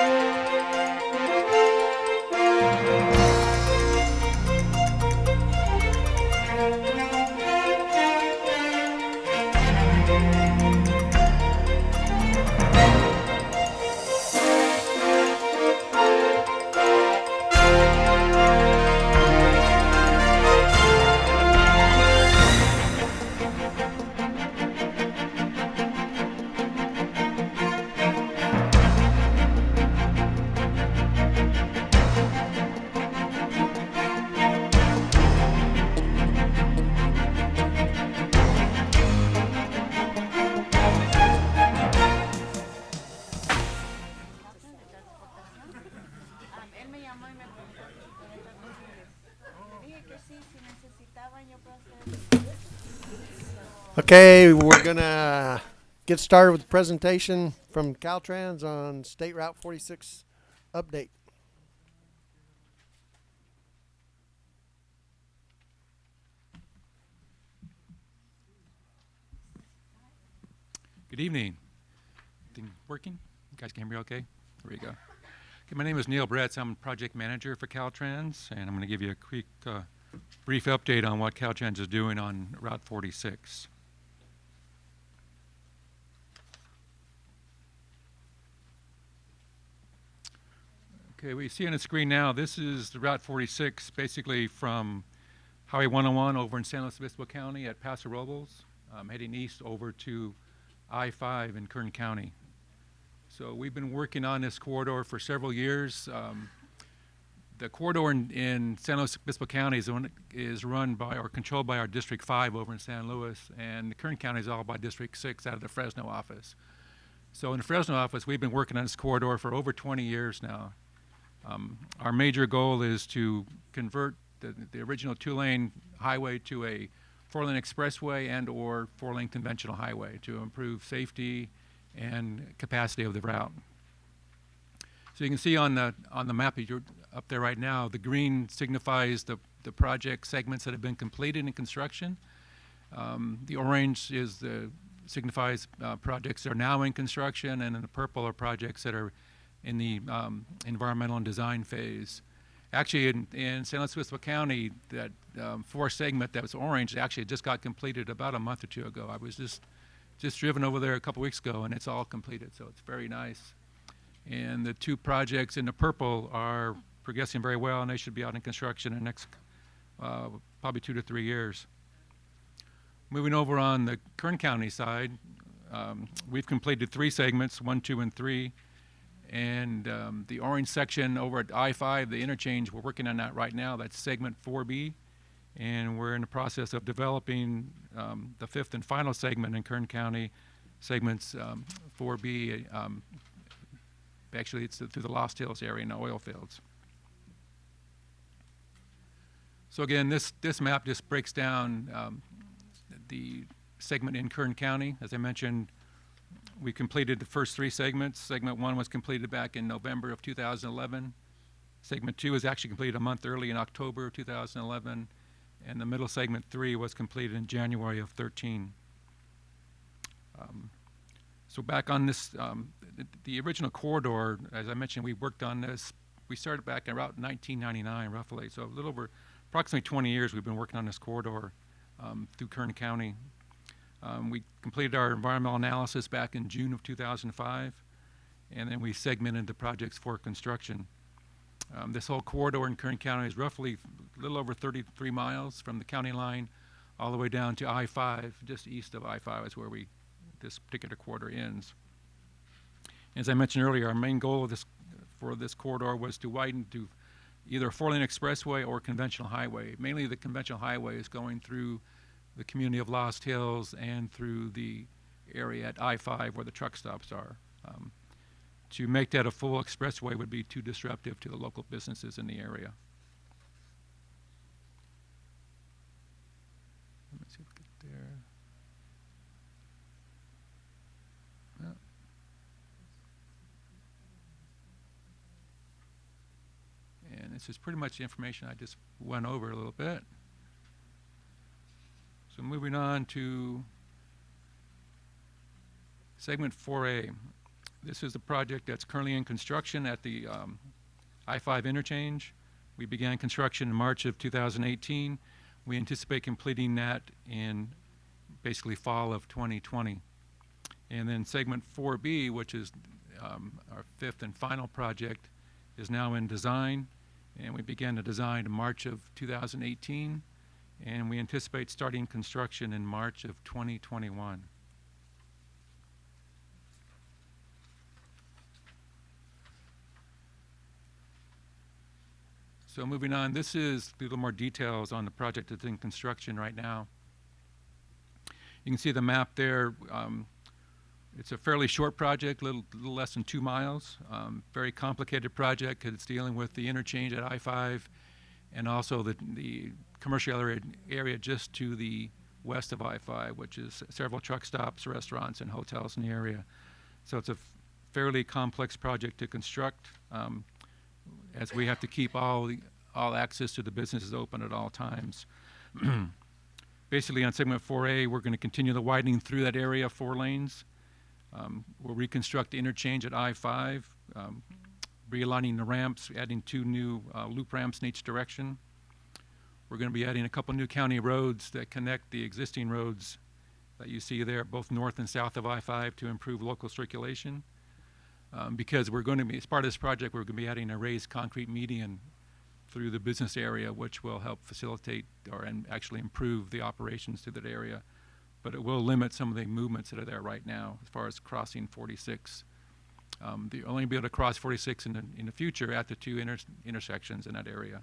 Am, Okay, we're gonna get started with the presentation from Caltrans on State Route 46 update. Good evening. Thing working? You guys can hear me okay? There we go. Okay, my name is Neil Bretz. I'm project manager for Caltrans, and I'm going to give you a quick, uh, brief update on what Caltrans is doing on Route 46. Okay, we see on the screen now, this is the Route 46, basically from Highway 101 over in San Luis Obispo County at Paso Robles, um, heading east over to I-5 in Kern County. So we've been working on this corridor for several years. Um, the corridor in, in San Luis Obispo County is, is run by or controlled by our District 5 over in San Luis, and the Kern County is all by District 6 out of the Fresno office. So in the Fresno office, we've been working on this corridor for over 20 years now. Um, our major goal is to convert the, the original two-lane highway to a four-lane expressway and or four-lane conventional highway to improve safety and capacity of the route. So you can see on the on the map that you're up there right now, the green signifies the the project segments that have been completed in construction. Um, the orange is the signifies uh, projects that are now in construction, and the purple are projects that are in the um, environmental and design phase. Actually, in, in San Luis Obispo County, that um, fourth segment that was orange actually just got completed about a month or two ago. I was just just driven over there a couple weeks ago, and it's all completed, so it's very nice. And the two projects in the purple are progressing very well, and they should be out in construction in the next uh, probably two to three years. Moving over on the Kern County side, um, we've completed three segments, one, two, and three. And um, the orange section over at I-5, the interchange, we're working on that right now. That's segment 4B. And we're in the process of developing um, the fifth and final segment in Kern County, segments um, 4B. Um, actually, it's through the Lost Hills area in the oil fields. So again, this, this map just breaks down um, the segment in Kern County. As I mentioned, we completed the first three segments. Segment one was completed back in November of 2011. Segment two was actually completed a month early in October of 2011. And the middle segment three was completed in January of 13. Um, so back on this, um, the, the, original corridor, as I mentioned, we worked on this. We started back in about 1999, roughly. So a little over approximately 20 years we've been working on this corridor um, through Kern County. Um, we completed our environmental analysis back in June of 2005, and then we segmented the projects for construction. Um, this whole corridor in Kern County is roughly a little over 33 miles from the county line all the way down to I-5, just east of I-5 is where we this particular corridor ends. As I mentioned earlier, our main goal of this for this corridor was to widen to either a four-lane expressway or conventional highway. Mainly the conventional highway is going through the community of Lost Hills and through the area at I-5 where the truck stops are. Um, to make that a full expressway would be too disruptive to the local businesses in the area. Let me see if we get there. Yeah. And this is pretty much the information I just went over a little bit. So moving on to segment 4A. This is the project that's currently in construction at the um, I-5 interchange. We began construction in March of 2018. We anticipate completing that in basically fall of 2020. And then segment 4B, which is um, our fifth and final project, is now in design. And we began the design in March of 2018. And we anticipate starting construction in March of 2021. So moving on, this is a little more details on the project that's in construction right now. You can see the map there. Um, it's a fairly short project, little, little less than two miles. Um, very complicated project because it's dealing with the interchange at I-5 and also the, the commercial area, area just to the west of I-5, which is several truck stops, restaurants, and hotels in the area. So it's a fairly complex project to construct, um, as we have to keep all the, all access to the businesses open at all times. Basically, on segment 4A, we're going to continue the widening through that area, four lanes. Um, we'll reconstruct the interchange at I-5, um, realigning the ramps, adding two new uh, loop ramps in each direction. We're going to be adding a couple new county roads that connect the existing roads that you see there, both north and south of I-5, to improve local circulation. Um, because we're going to be, as part of this project, we're going to be adding a raised concrete median through the business area, which will help facilitate or and actually improve the operations to that area. But it will limit some of the movements that are there right now as far as crossing 46. Um, the only be able to cross 46 in the, in the future at the two inter- intersections in that area.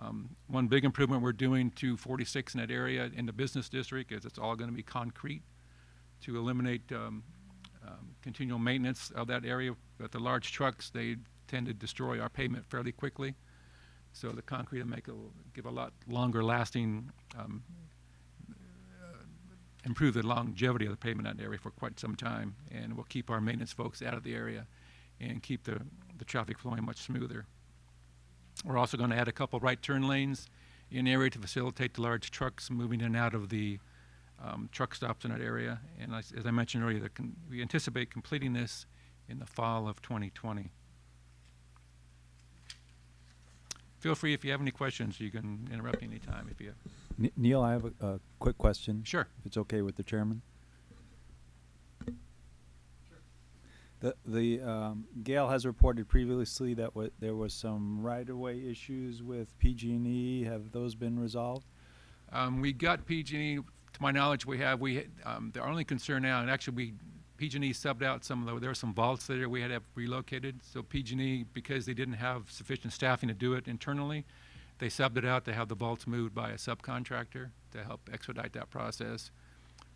Um, one big improvement we're doing to 46 in that area in the business district is it's all going to be concrete to eliminate um, um, continual maintenance of that area. But the large trucks, they tend to destroy our pavement fairly quickly. So the concrete will make a, give a lot longer lasting, um, uh, improve the longevity of the pavement in that area for quite some time. And will keep our maintenance folks out of the area and keep the, the traffic flowing much smoother. We're also going to add a couple right turn lanes in the area to facilitate the large trucks moving in and out of the um, truck stops in that area. And as, as I mentioned earlier, the con- we anticipate completing this in the fall of 2020. Feel free if you have any questions, you can interrupt me anytime if you. Ne- Neil, I have a, a quick question. Sure. If it's okay with the chairman. The, the, um, Gail has reported previously that there was some right-of-way issues with PG&E. Have those been resolved? Um, we got PG&E, to my knowledge, we have, we, um, the only concern now, and actually we, PG&E subbed out some of the, there were some vaults there we had to have relocated. So PG&E, because they didn't have sufficient staffing to do it internally, they subbed it out to have the vaults moved by a subcontractor to help expedite that process.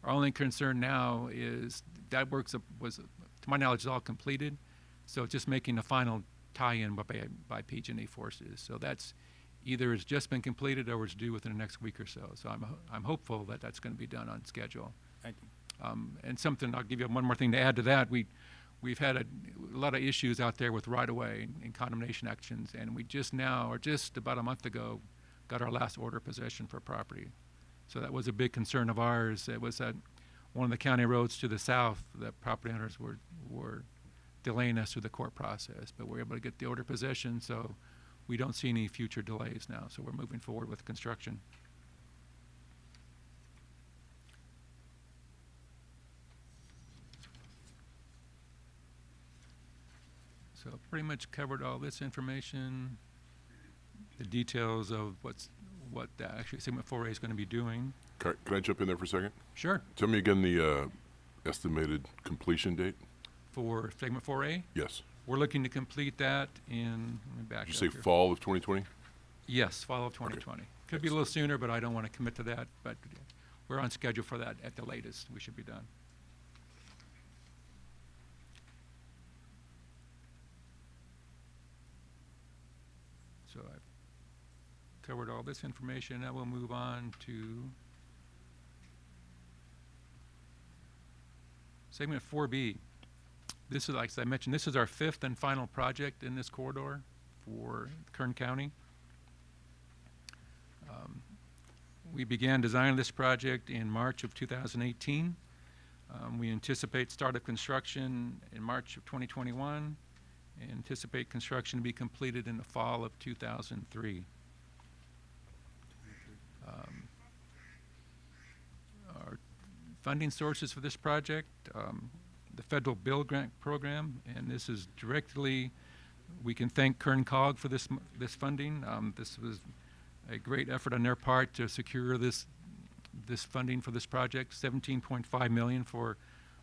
Our only concern now is that works, was, to my knowledge, is all completed. So it's just making the final tie-in by, by PG&E forces. So that's, either it's just been completed or it's due within the next week or so. So I'm, I'm hopeful that that's going to be done on schedule. Thank you. Um, and something, I'll give you one more thing to add to that. We, we've had a, a lot of issues out there with right-of-way and, and condemnation actions, and we just now, or just about a month ago, got our last order of possession for property. So that was a big concern of ours. It was that one of the county roads to the south, that property owners were, were delaying us through the court process, but we're able to get the order possession, so we don't see any future delays now. So we're moving forward with construction. So pretty much covered all this information, the details of what's, what the actually segment four A is gonna be doing. Can I- can I jump in there for a second? Sure, Tell me again the uh, estimated completion date? for segment four A, Yes. we're looking to complete that in, let me back Did up you say here. fall of 2020? Yes, fall of twenty twenty. Could be a little sooner, but I don't wanna commit to that, but we're on schedule for that at the latest, we should be done. So I've covered all this information, now we'll move on to segment four B. This is, like I mentioned, this is our fifth and final project in this corridor for Kern County. Um, We began designing this project in March of 2018. Um, we anticipate start of construction in March of 2021. and Anticipate construction to be completed in the fall of 2003. Um, Our funding sources for this project, um, the federal BUILD grant program, and this is directly, we can thank Kern COG for this, this funding. Um, this was a great effort on their part to secure this, this funding for this project. Seventeen point five million for,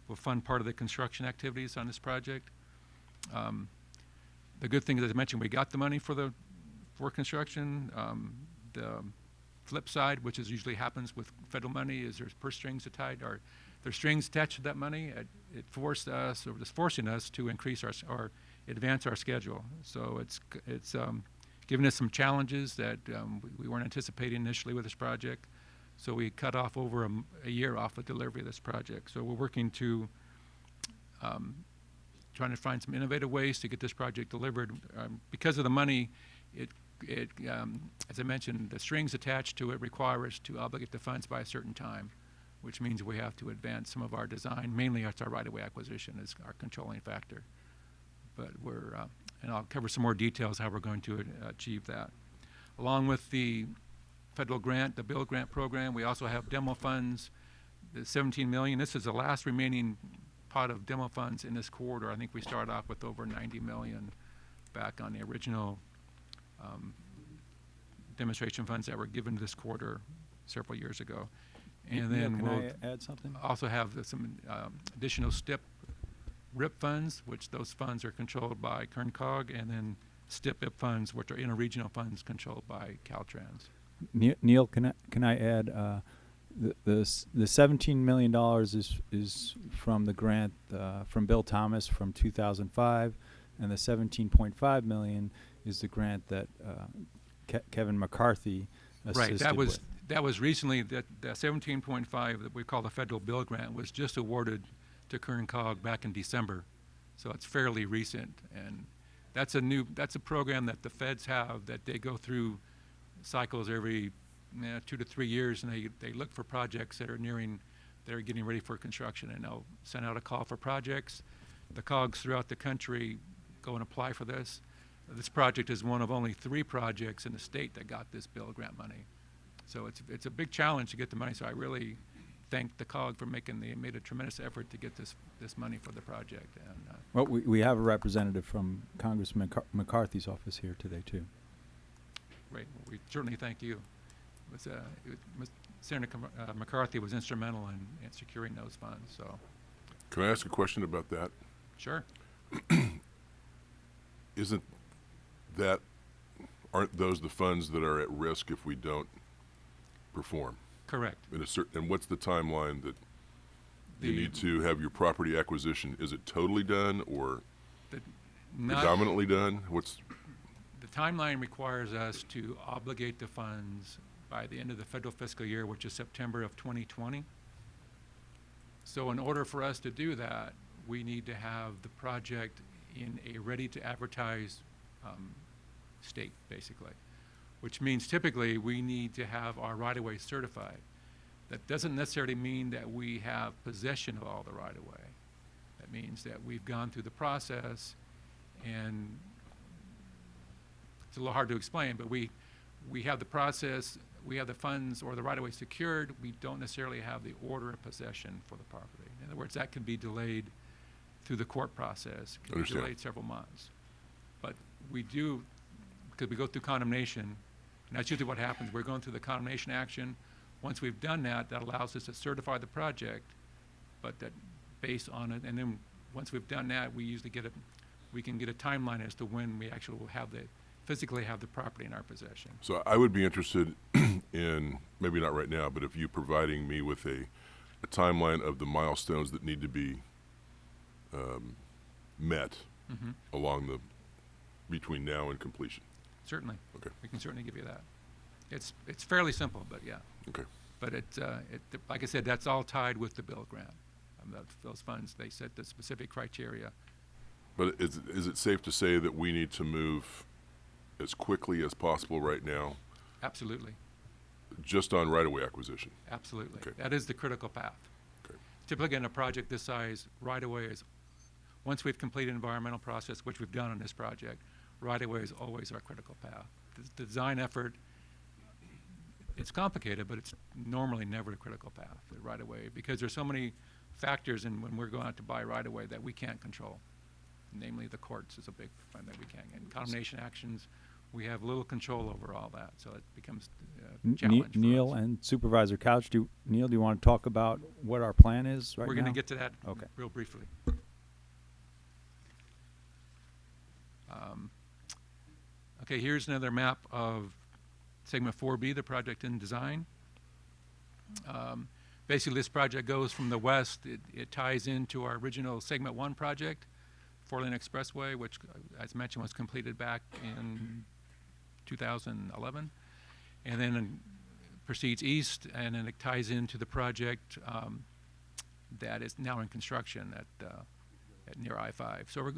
will fund part of the construction activities on this project. Um, the good thing, is as I mentioned, we got the money for the, for construction. Um, the flip side, which is usually happens with federal money, is there's purse strings tied, or there's strings attached to that money. It, it forced us, or was forcing us to increase our, or advance our schedule. So it's, it's, um, given us some challenges that, um, we, we weren't anticipating initially with this project. So we cut off over a year off of delivery of this project. So we're working to, um, trying to find some innovative ways to get this project delivered. Um, because of the money, it, it, um, as I mentioned, the strings attached to it require us to obligate the funds by a certain time, which means we have to advance some of our design. Mainly, it's our right-of-way acquisition is our controlling factor. But we're, uh, and I'll cover some more details how we're going to uh, achieve that. Along with the federal grant, the BUILD grant program, we also have demo funds, the 17 million. This is the last remaining pot of demo funds in this corridor. I think we started off with over 90 million back on the original um, demonstration funds that were given this quarter several years ago. And Neil, then we'll add something? also have the- some um, additional STIP RIP funds, which those funds are controlled by Kern COG, and then STIP IP funds, which are interregional funds controlled by Caltrans. Ne- Neil, can I, can I add, uh, the, the, the seventeen million dollars is, is from the grant, uh, from Bill Thomas from two thousand five, and the seventeen point five million is the grant that, uh, Ke- Kevin McCarthy assisted Right, that was, with. that was recently, that, that seventeen point five that we call the federal BUILD grant was just awarded to Kern COG back in December. So it's fairly recent, and that's a new, that's a program that the feds have, that they go through cycles every, eh, two to three years, and they, they look for projects that are nearing, that are getting ready for construction, and they'll send out a call for projects. The COGs throughout the country go and apply for this. This project is one of only three projects in the state that got this BUILD grant money. So it's, it's a big challenge to get the money, so I really thank the COG for making, they made a tremendous effort to get this, this money for the project, and, uh, Well, we, we have a representative from Congressman Car- McCarthy's office here today, too. great, we certainly thank you. It was, uh, it was, Senator uh, McCarthy was instrumental in, in securing those funds, so, Can I ask a question about that? sure. Isn't that, aren't those the funds that are at risk if we don't perform? Correct. In a certain, and what's the timeline that you The- need to have your property acquisition? Is it totally done or The- not- predominantly done? What's, The timeline requires us to obligate the funds by the end of the federal fiscal year, which is September of 2020. So in order for us to do that, we need to have the project in a ready-to-advertise um, state, basically, which means typically we need to have our right-of-way certified. That doesn't necessarily mean that we have possession of all the right-of-way. That means that we've gone through the process and it's a little hard to explain, but we, we have the process, we have the funds or the right-of-way secured, we don't necessarily have the order of possession for the property. In other words, that can be delayed through the court process, can be delayed several months. But we do, because we go through condemnation, and that's usually what happens, we're going through the condemnation action. Once we've done that, that allows us to certify the project, but that based on it, and then, once we've done that, we usually get a, we can get a timeline as to when we actually will have the, physically have the property in our possession. so I would be interested in, maybe not right now, but if you providing me with a, a timeline of the milestones that need to be um, met Mhm. along the, between now and completion. Certainly. Okay. We can certainly give you that. It's, it's fairly simple, but yeah. Okay. But it, uh, it, like I said, that's all tied with the BUILD grant. Um, that- Those funds, they set the specific criteria. But is, is it safe to say that we need to move as quickly as possible right now, Absolutely, just on right-of-way acquisition? absolutely. Okay. That is the critical path. Okay. typically in a project this size, right-of-way is, once we've completed environmental process, which we've done on this project, right-of-way is always our critical path. The, the design effort, it's complicated, but it's normally never a critical path, the right-of-way, because there's so many factors in when we're going out to buy right-of-way that we can't control. Namely, the courts is a big one that we can't, and condemnation actions, we have little control over all that, so it becomes uh, a N- Ne- challenge Neil and Supervisor Couch, do, Neil, do you want to talk about what our plan is right? We're gonna get to that Okay. real briefly. Um, Okay, here's another map of segment four B, the project in design. Um, Basically, this project goes from the west, it, it ties into our original segment one project, Four Lane Expressway, which, uh, as mentioned, was completed back in two thousand eleven. And then proceeds east, and then it ties into the project, um, that is now in construction at, uh, at near I-5. So we're,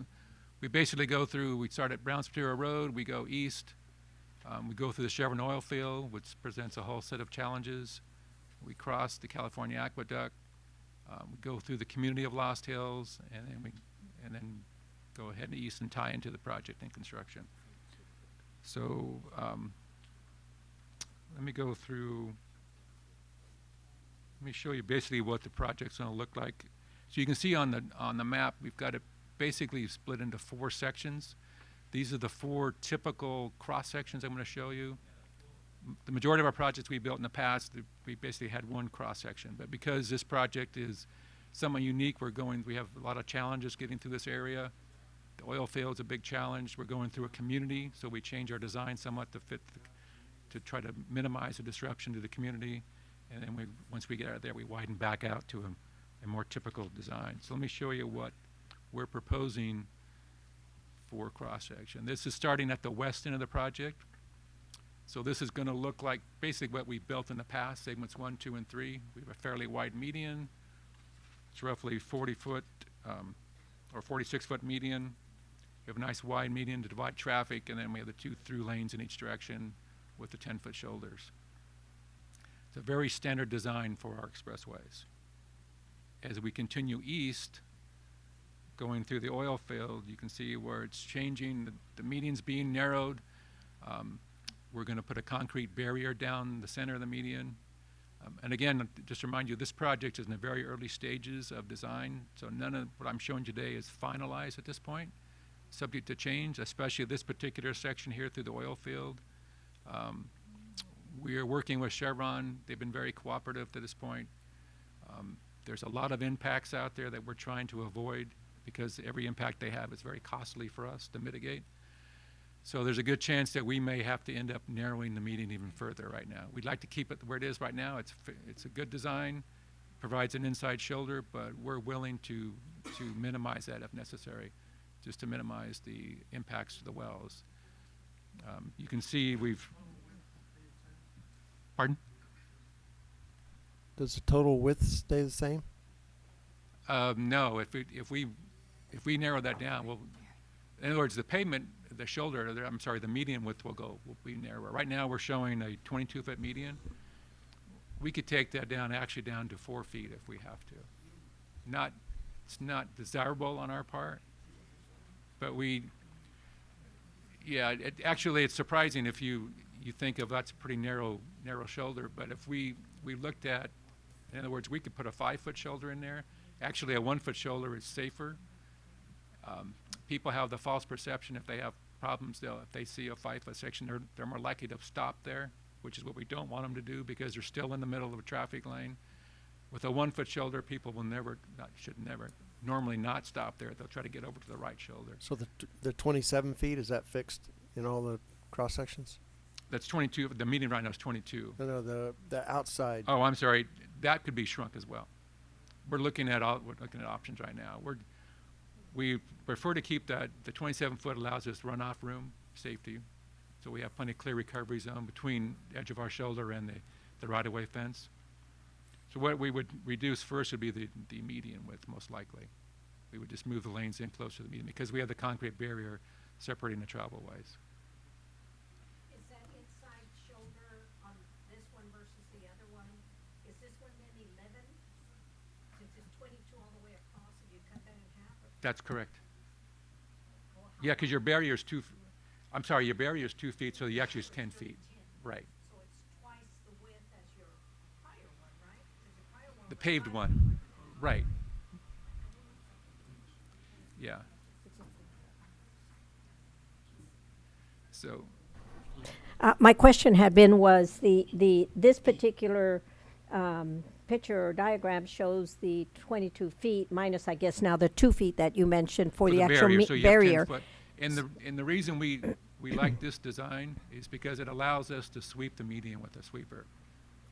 we basically go through, we start at Brown Material Road, we go east, um, we go through the Chevron oil field, which presents a whole set of challenges. We cross the California Aqueduct, um, we go through the community of Lost Hills, and then we, and then go ahead and east and tie into the project in construction. So, um, let me go through, let me show you basically what the project's gonna look like. So you can see on the, on the map, we've got it basically split into four sections. These are the four typical cross-sections I'm gonna show you. The majority of our projects we built in the past, we basically had one cross-section, but because this project is somewhat unique, we're going, we have a lot of challenges getting through this area. The oil field is a big challenge, we're going through a community, so we change our design somewhat to fit the to try to minimize the disruption to the community. And then we, once we get out of there, we widen back out to a, a more typical design. So let me show you what we're proposing for cross-section. This is starting at the west end of the project. So this is gonna look like basically what we built in the past, segments one, two, and three. We have a fairly wide median. It's roughly forty foot, um, or forty-six foot median. We have a nice wide median to divide traffic, and then we have the two through lanes in each direction with the 10-foot shoulders. It's a very standard design for our expressways. As we continue east, going through the oil field, you can see where it's changing, the, the median's being narrowed. Um, we're going to put a concrete barrier down the center of the median. Um, and again, just to remind you, this project is in the very early stages of design, so none of what I'm showing today is finalized at this point, subject to change, especially this particular section here through the oil field. Um, We are working with Chevron. They've been very cooperative to this point. Um, There's a lot of impacts out there that we're trying to avoid because every impact they have is very costly for us to mitigate. So there's a good chance that we may have to end up narrowing the meeting even further right now. We'd like to keep it where it is right now. It's, it's a good design, provides an inside shoulder, but we're willing to, to minimize that if necessary, just to minimize the impacts to the wells. Um, You can see we've, pardon? Does the total width stay the same? Um, no, if we, if we, if we narrow that down, well, in other words, the pavement, the shoulder, I'm sorry, the median width will go, will be narrower. Right now, we're showing a twenty-two foot median. We could take that down, actually down to four feet if we have to. Not, it's not desirable on our part, but we, yeah, it, actually, it's surprising if you, you think of that's a pretty narrow, narrow shoulder, but if we, we looked at, in other words, we could put a five-foot shoulder in there. Actually, a one-foot shoulder is safer. Um, people have the false perception if they have problems, they'll, if they see a five-foot section, they're, they're more likely to stop there, which is what we don't want them to do because they're still in the middle of a traffic lane. With a one-foot shoulder, people will never, not, should never, normally not stop there. They'll try to get over to the right shoulder. So the, t- the twenty-seven feet, is that fixed in all the cross sections? That's twenty-two, the median right now is twenty-two. No, no, the, the outside. Oh, I'm sorry, that could be shrunk as well. We're looking at all, we're looking at options right now. We're, we prefer to keep that, the twenty-seven foot allows us runoff room, safety. So we have plenty of clear recovery zone between the edge of our shoulder and the, the right-of-way fence. So what we would reduce first would be the, the median width, most likely. We would just move the lanes in closer to the median because we have the concrete barrier separating the travel ways. Is that inside shoulder on this one versus the other one? Is this one then eleven? Since it's That's correct. Yeah, because your barrier is two, f- I'm sorry, your barrier is two feet, so the actually is ten feet. Right. So it's twice the width as your prior one, right? The paved one, right. Yeah. So, Uh, my question had been was the, the, this particular, um, picture or diagram shows the twenty-two feet minus, I guess, now the two feet that you mentioned for for the the actual barrier, so you have ten barrier. foot. And the, and the reason we, we like this design is because it allows us to sweep the median with a sweeper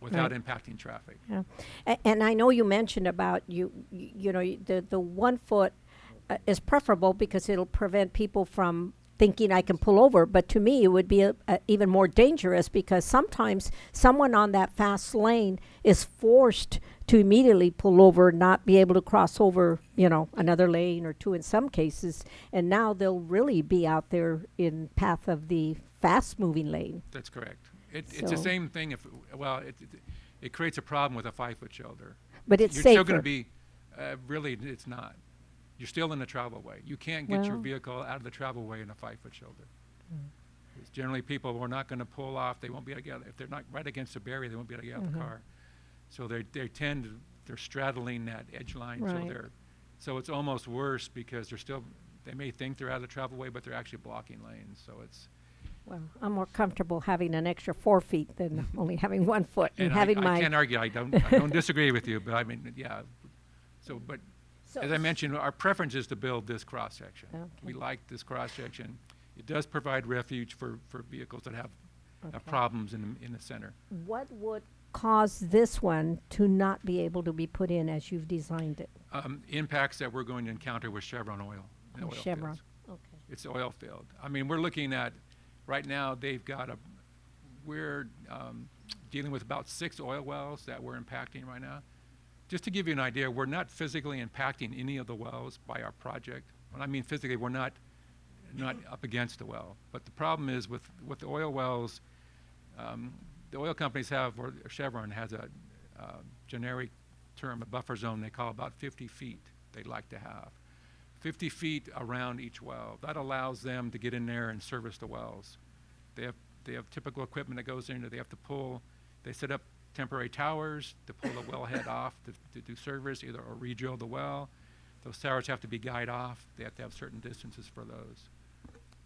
without impacting traffic. Yeah. A- And I know you mentioned about you, you know, the, the one foot uh, is preferable because it'll prevent people from thinking I can pull over. But to me, it would be a, a even more dangerous because sometimes someone on that fast lane is forced to immediately pull over, not be able to cross over, you know, another lane or two in some cases. And now they'll really be out there in path of the fast moving lane. That's correct. It, it's the same thing if, well, it, it, it creates a problem with a five-foot shoulder. But it's You're safer. still gonna be, uh, really, it's not. You're still in the travel way. You can't get your vehicle out of the travel way in a five-foot shoulder. Mm. It's Generally, people are not gonna pull off, they won't be able to get, if they're not right against a barrier, they won't be able to get out of the mm-hmm. car. So they, they tend, to they're straddling that edge line, so they're, so it's almost worse because they're still, they may think they're out of the travel way, but they're actually blocking lanes, so it's, Well, I'm more comfortable having an extra four feet than only having one foot and And I, having I my. can't argue, I don't, I don't disagree with you, but I mean, yeah. So, but So- as I mentioned, our preference is to build this cross-section. Okay. We like this cross-section. It does provide refuge for, for vehicles that have, Okay. problems in, the- in the center. What would cause this one to not be able to be put in as you've designed it? Um, impacts that we're going to encounter with Chevron oil. oil Chevron, fields. okay. It's oil field. I mean, we're looking at, right now, they've got a, we're um, dealing with about six oil wells that we're impacting right now. Just to give you an idea, we're not physically impacting any of the wells by our project. When I mean physically, we're not, not up against the well. But the problem is with, with the oil wells, um, the oil companies have, or Chevron has a uh, generic term, a buffer zone they call about 50 feet they'd like to have. 50 feet around each well. That allows them to get in there and service the wells. They have, they have typical equipment that goes in, there. they have to pull, they set up temporary towers to pull the wellhead off to, to do service, either or re-drill the well. Those towers have to be guyed off, they have to have certain distances for those.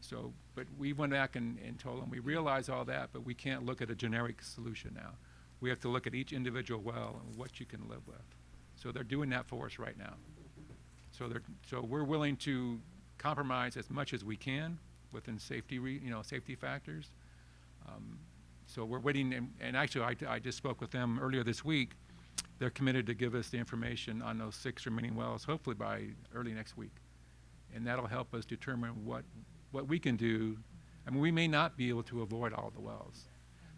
So, but we went back and, and told them, we realize all that, but we can't look at a generic solution now. We have to look at each individual well and what you can live with. So they're doing that for us right now. So they're, so we're willing to compromise as much as we can within safety you know, safety factors. Um, So we're waiting, and, and actually, I, I just spoke with them earlier this week. They're committed to give us the information on those six remaining wells, hopefully by early next week. And that'll help us determine what, what we can do. I mean, we may not be able to avoid all the wells.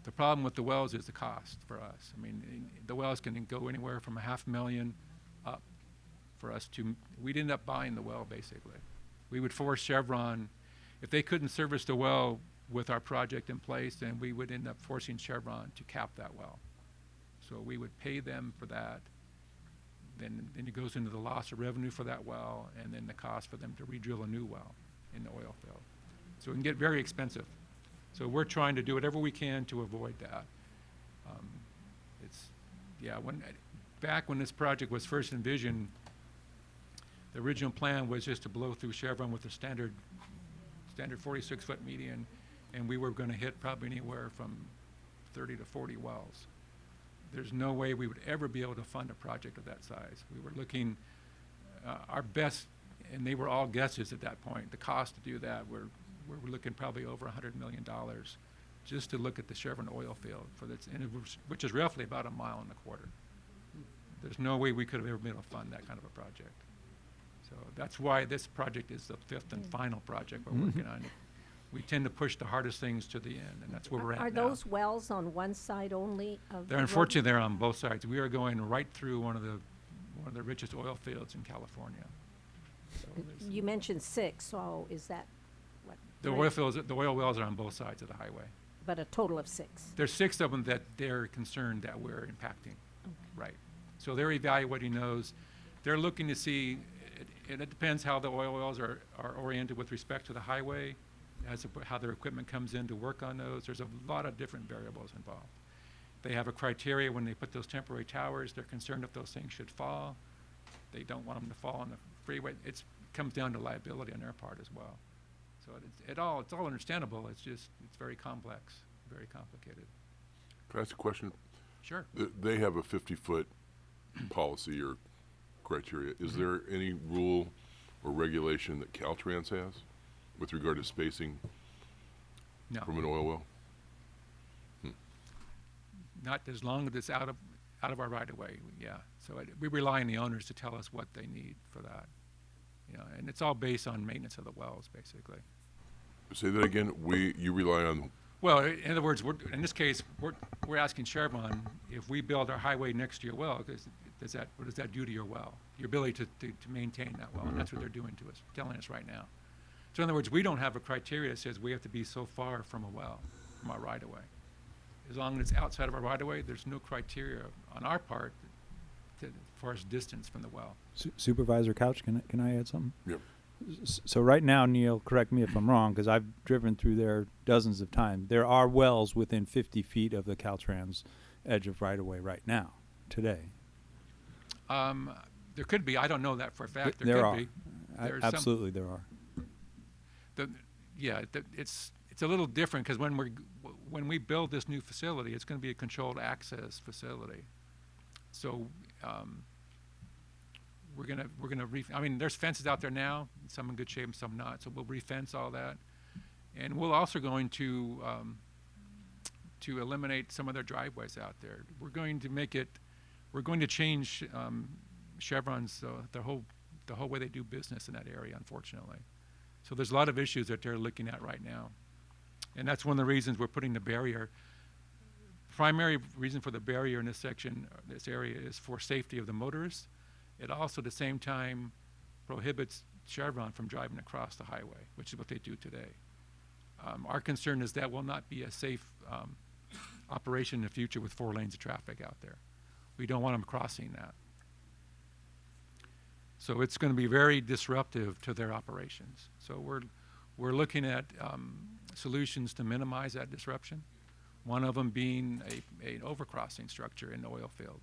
The problem with the wells is the cost for us. I mean, the wells can go anywhere from a half million up for us to, we'd end up buying the well, basically. We would force Chevron, if they couldn't service the well with our project in place, then we would end up forcing Chevron to cap that well. So we would pay them for that. Then, then it goes into the loss of revenue for that well, and then the cost for them to re-drill a new well in the oil field. So it can get very expensive. So we're trying to do whatever we can to avoid that. Um, It's, yeah, when, back when this project was first envisioned, the original plan was just to blow through Chevron with a standard, standard forty-six foot median, and we were gonna hit probably anywhere from thirty to forty wells. There's no way we would ever be able to fund a project of that size. We were looking, uh, our best, and they were all guesses at that point, the cost to do that, we're, we're looking probably over hundred million dollars just to look at the Chevron oil field for this, and it was, which is roughly about a mile and a quarter. There's no way we could have ever been able to fund that kind of a project. So that's why this project is the fifth and final project we're working on. We tend to push the hardest things to the end, and that's where we're at now. Are those wells on one side only of the They're road? unfortunately, they're on both sides. We are going right through one of the, one of the richest oil fields in California. So there's- You mentioned six, so is that, what? The three? oil fields, the oil wells are on both sides of the highway. But a total of six. There's six of them that they're concerned that we're impacting. Right. So they're evaluating those. They're looking to see, it, it depends how the oil wells are, are oriented with respect to the highway, as to how their equipment comes in to work on those. There's a lot of different variables involved. They have a criteria when they put those temporary towers. They're concerned if those things should fall. They don't want them to fall on the freeway. It's comes down to liability on their part as well. So it, it all it's all understandable. It's just it's very complex, very complicated. Can I ask a question? Sure. Th- They have a fifty-foot policy or criteria. Is mm-hmm. there any rule or regulation that Caltrans has with regard to spacing No. from an oil well? Hmm. not as long as it's out of, out of our right of way, yeah. So it, we rely on the owners to tell us what they need for that. You know, and it's all based on maintenance of the wells, basically. Say that again. We, you rely on, Well, i- in other words, we're, in this case, we're, we're asking Chevron, if we build our highway next to your well, does, does that, what does that do to your well? Your ability to, to, to maintain that well, and that's what they're doing to us, telling us right now. So in other words, we don't have a criteria that says we have to be so far from a well, from our right of way. As long as it's outside of our right of way, there's no criteria on our part to, as far as distance from the well. Su- Supervisor Couch, can I, can I add something? Yep. S- So right now, Neil, correct me if I'm wrong, because I've driven through there dozens of times. There are wells within 50 feet of the Caltrans edge of right-of-way right now, today. Um, there could be, I don't know that for a fact, Th- there there could are. be. A- There's Absolutely, there are. The, yeah, the, it's, it's a little different, because when we're, when we build this new facility, it's gonna be a controlled access facility. So, um, we're gonna, we're gonna re, I mean, there's fences out there now, some in good shape some not, so we'll re-fence all that. And we're also going to, um, to eliminate some of their driveways out there. We're going to make it, we're going to change, um, Chevron's, uh, the whole, the whole way they do business in that area, unfortunately. So there's a lot of issues that they're looking at right now. And that's one of the reasons we're putting the barrier. Primary reason for the barrier in this section, this area is for safety of the motorists. It also at the same time prohibits Chevron from driving across the highway, which is what they do today. Um, our concern is that will not be a safe, um, operation in the future with four lanes of traffic out there. We don't want them crossing that. So it's going to be very disruptive to their operations. So we're, we're looking at um, solutions to minimize that disruption. One of them being a, an overcrossing structure in the oil field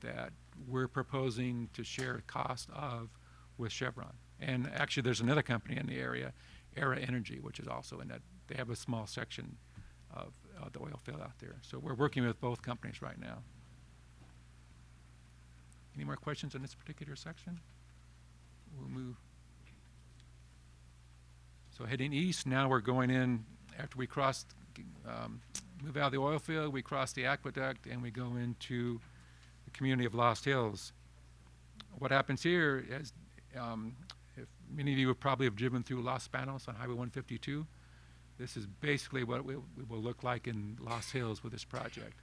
that we're proposing to share cost of with Chevron. And actually, there's another company in the area, Aera Energy, which is also in that, they have a small section of uh, the oil field out there. So we're working with both companies right now. Any more questions on this particular section? We'll move. So heading east, now we're going in, after we cross, um, move out of the oil field, we cross the aqueduct and we go into the community of Lost Hills. What happens here is, um, if many of you would probably have driven through Los Banos on Highway 152, this is basically what it will, it will look like in Lost Hills with this project.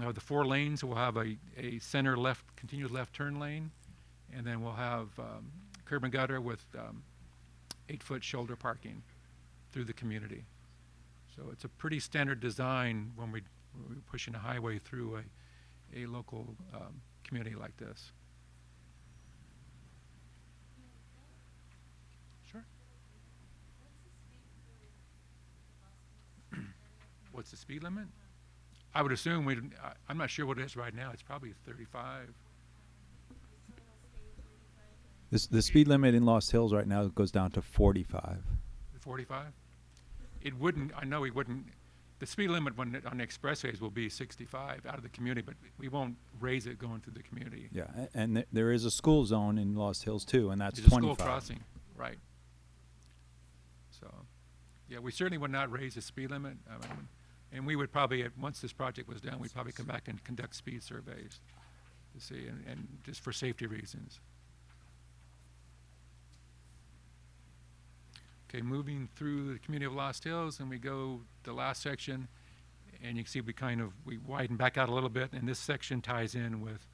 Now, the four lanes will have a, a center left, continuous left turn lane, and then we'll have um, curb and gutter with um, eight-foot shoulder parking through the community. So it's a pretty standard design when we, when we're pushing a highway through a, a local um, community like this. Sure. What's the speed limit? I would assume we, I'm not sure what it is right now. It's probably 35. This, the speed limit in Lost Hills right now goes down to 45. 45? It wouldn't, I know we wouldn't, the speed limit when, it- on the expressways will be 65 out of the community, but we won't raise it going through the community. Yeah, a- and th- there is a school zone in Lost Hills too, and that's It's a 25. school crossing, right. So, yeah, we certainly would not raise the speed limit. I mean, And we would probably, once this project was done, we'd probably come back and conduct speed surveys to see, and, and just for safety reasons. Okay, moving through the community of Lost Hills, and we go the last section, and you can see we kind of, we widen back out a little bit, and this section ties in with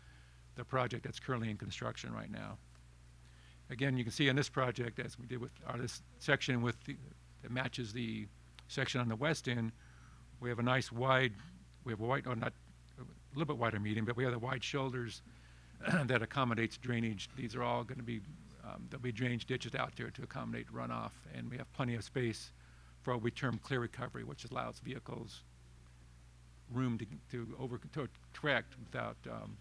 the project that's currently in construction right now. Again, you can see on this project, as we did with, or this section with, the that matches the section on the west end, we have a nice wide, we have a wide, or not, a little bit wider median, but we have the wide shoulders that accommodates drainage. These are all going to be Um, there'll be drainage ditches out there to accommodate runoff, and we have plenty of space for what we term clear recovery, which allows vehicles room to, to over, to correct without, um,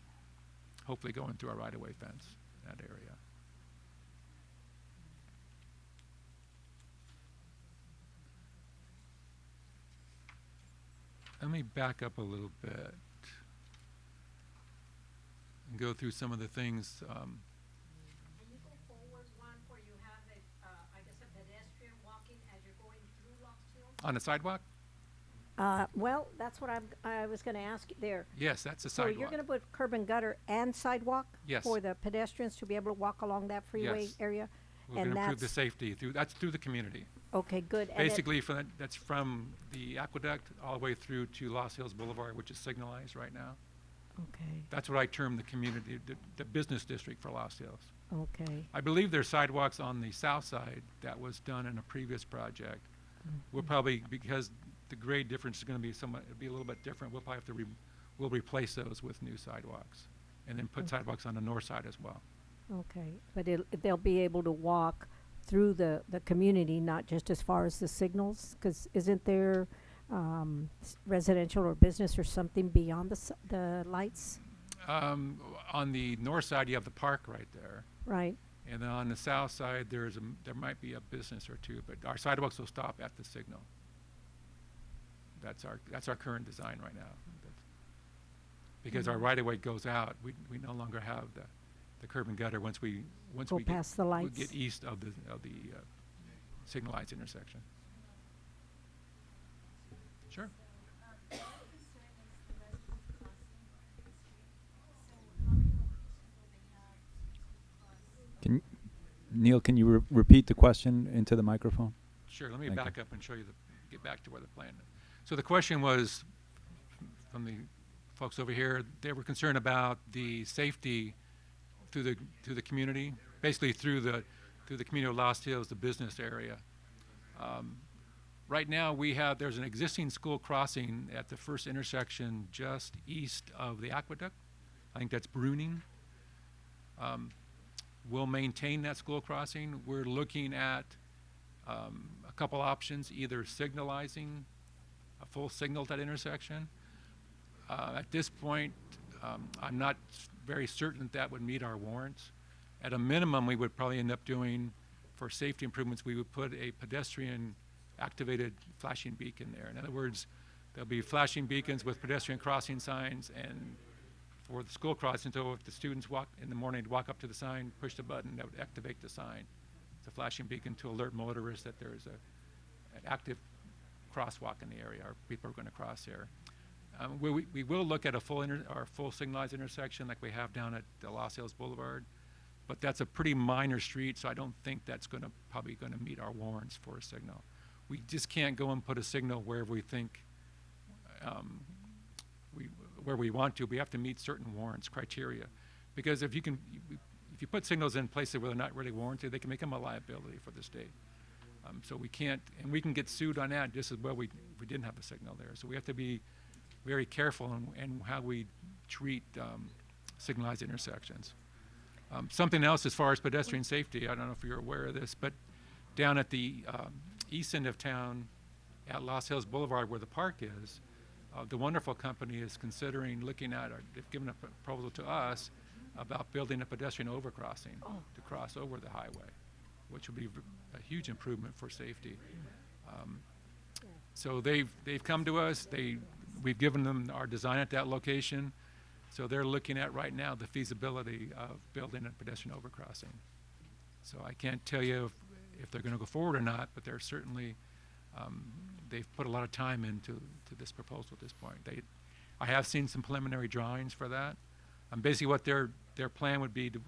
hopefully going through our right-of-way fence in that area. Let me back up a little bit and go through some of the things. Um, Can you go forward one where you have a, uh, I a pedestrian walking as you're going through Lost Hills? on the sidewalk? Uh, well, that's what I'm, I was gonna ask you there. Yes, that's a So sidewalk. you're gonna put curb and gutter and sidewalk? Yes. For the pedestrians to be able to walk along that freeway Yes. area? We're and gonna improve the safety through, that's through the community. Okay, good. And it- Basically, from, that- that's from the aqueduct all the way through to Lost Hills Boulevard, which is signalized right now. Okay, That's what I term the community, the, the business district for Lost Hills. okay, I believe there's sidewalks on the south side that was done in a previous project. We'll mm-hmm. probably, because the grade difference is gonna be somewhat, it'll be a little bit different, we'll probably have to re, we'll replace those with new sidewalks. And then put sidewalks on the north side as well. okay. But it, they'll be able to walk through the, the community, not just as far as the signals? Cause isn't there, um, residential or business or something beyond the, the lights? Um, on the north side, you have the park right there. Right, And then on the south side, there's a, there might be a business or two, but our sidewalks will stop at the signal. That's our, that's our current design right now. That's- Because our right-of-way goes out, we, we no longer have the, the curb and gutter once we, once Go we get. past the we lights. get east of the, of the, uh, signalized intersection. Sure. Can, Neil, can you re- repeat the question into the microphone? Sure, let me Thank you. back up and show you the, get back to where the plan is. So the question was, from the folks over here, they were concerned about the safety through the, through the community, basically through the, through the community of Lost Hills, the business area. Um, Right now, we have, there's an existing school crossing at the first intersection just east of the aqueduct. I think that's Bruning. Um, We'll maintain that school crossing. We're looking at um, a couple options, either signalizing a full signal at that intersection. Uh, At this point, um, I'm not very certain that that would meet our warrants. At a minimum, we would probably end up doing, for safety improvements, we would put a pedestrian activated flashing beacon there. In other words, there'll be flashing beacons with pedestrian crossing signs and for the school crossing, so if the students walk in the morning, walk up to the sign, push the button, that would activate the sign. It's a flashing beacon to alert motorists that there is a, an active crosswalk in the area, or people are gonna cross there. Um, we, we- will look at a full or full signalized intersection like we have down at the Lost Hills Boulevard, but that's a pretty minor street, so I don't think that's gonna, probably gonna meet our warrants for a signal. We just can't go and put a signal wherever we think, um, we, where we want to, we have to meet certain warrants criteria. Because if you can, if you put signals in places where they're not really warranted, they can become a liability for the state. Um, so we can't, and we can get sued on that just as well we, we didn't have a signal there. So we have to be very careful in, in how we treat, um, signalized intersections. Um, something else as far as pedestrian safety, I don't know if you're aware of this, but down at the, um, east end of town, at Lost Hills Boulevard where the park is, uh, the Wonderful Company is considering looking at, or they've given a proposal to us about building a pedestrian overcrossing to cross over the highway, which would be a huge improvement for safety. Um, So they've, they've come to us, they, we've given them our design at that location, so they're looking at right now the feasibility of building a pedestrian overcrossing. So I can't tell you if, if they're gonna go forward or not, but they're certainly, um, they've put a lot of time into, to this proposal at this point. They, I have seen some preliminary drawings for that. Um, basically what their, their plan would be to,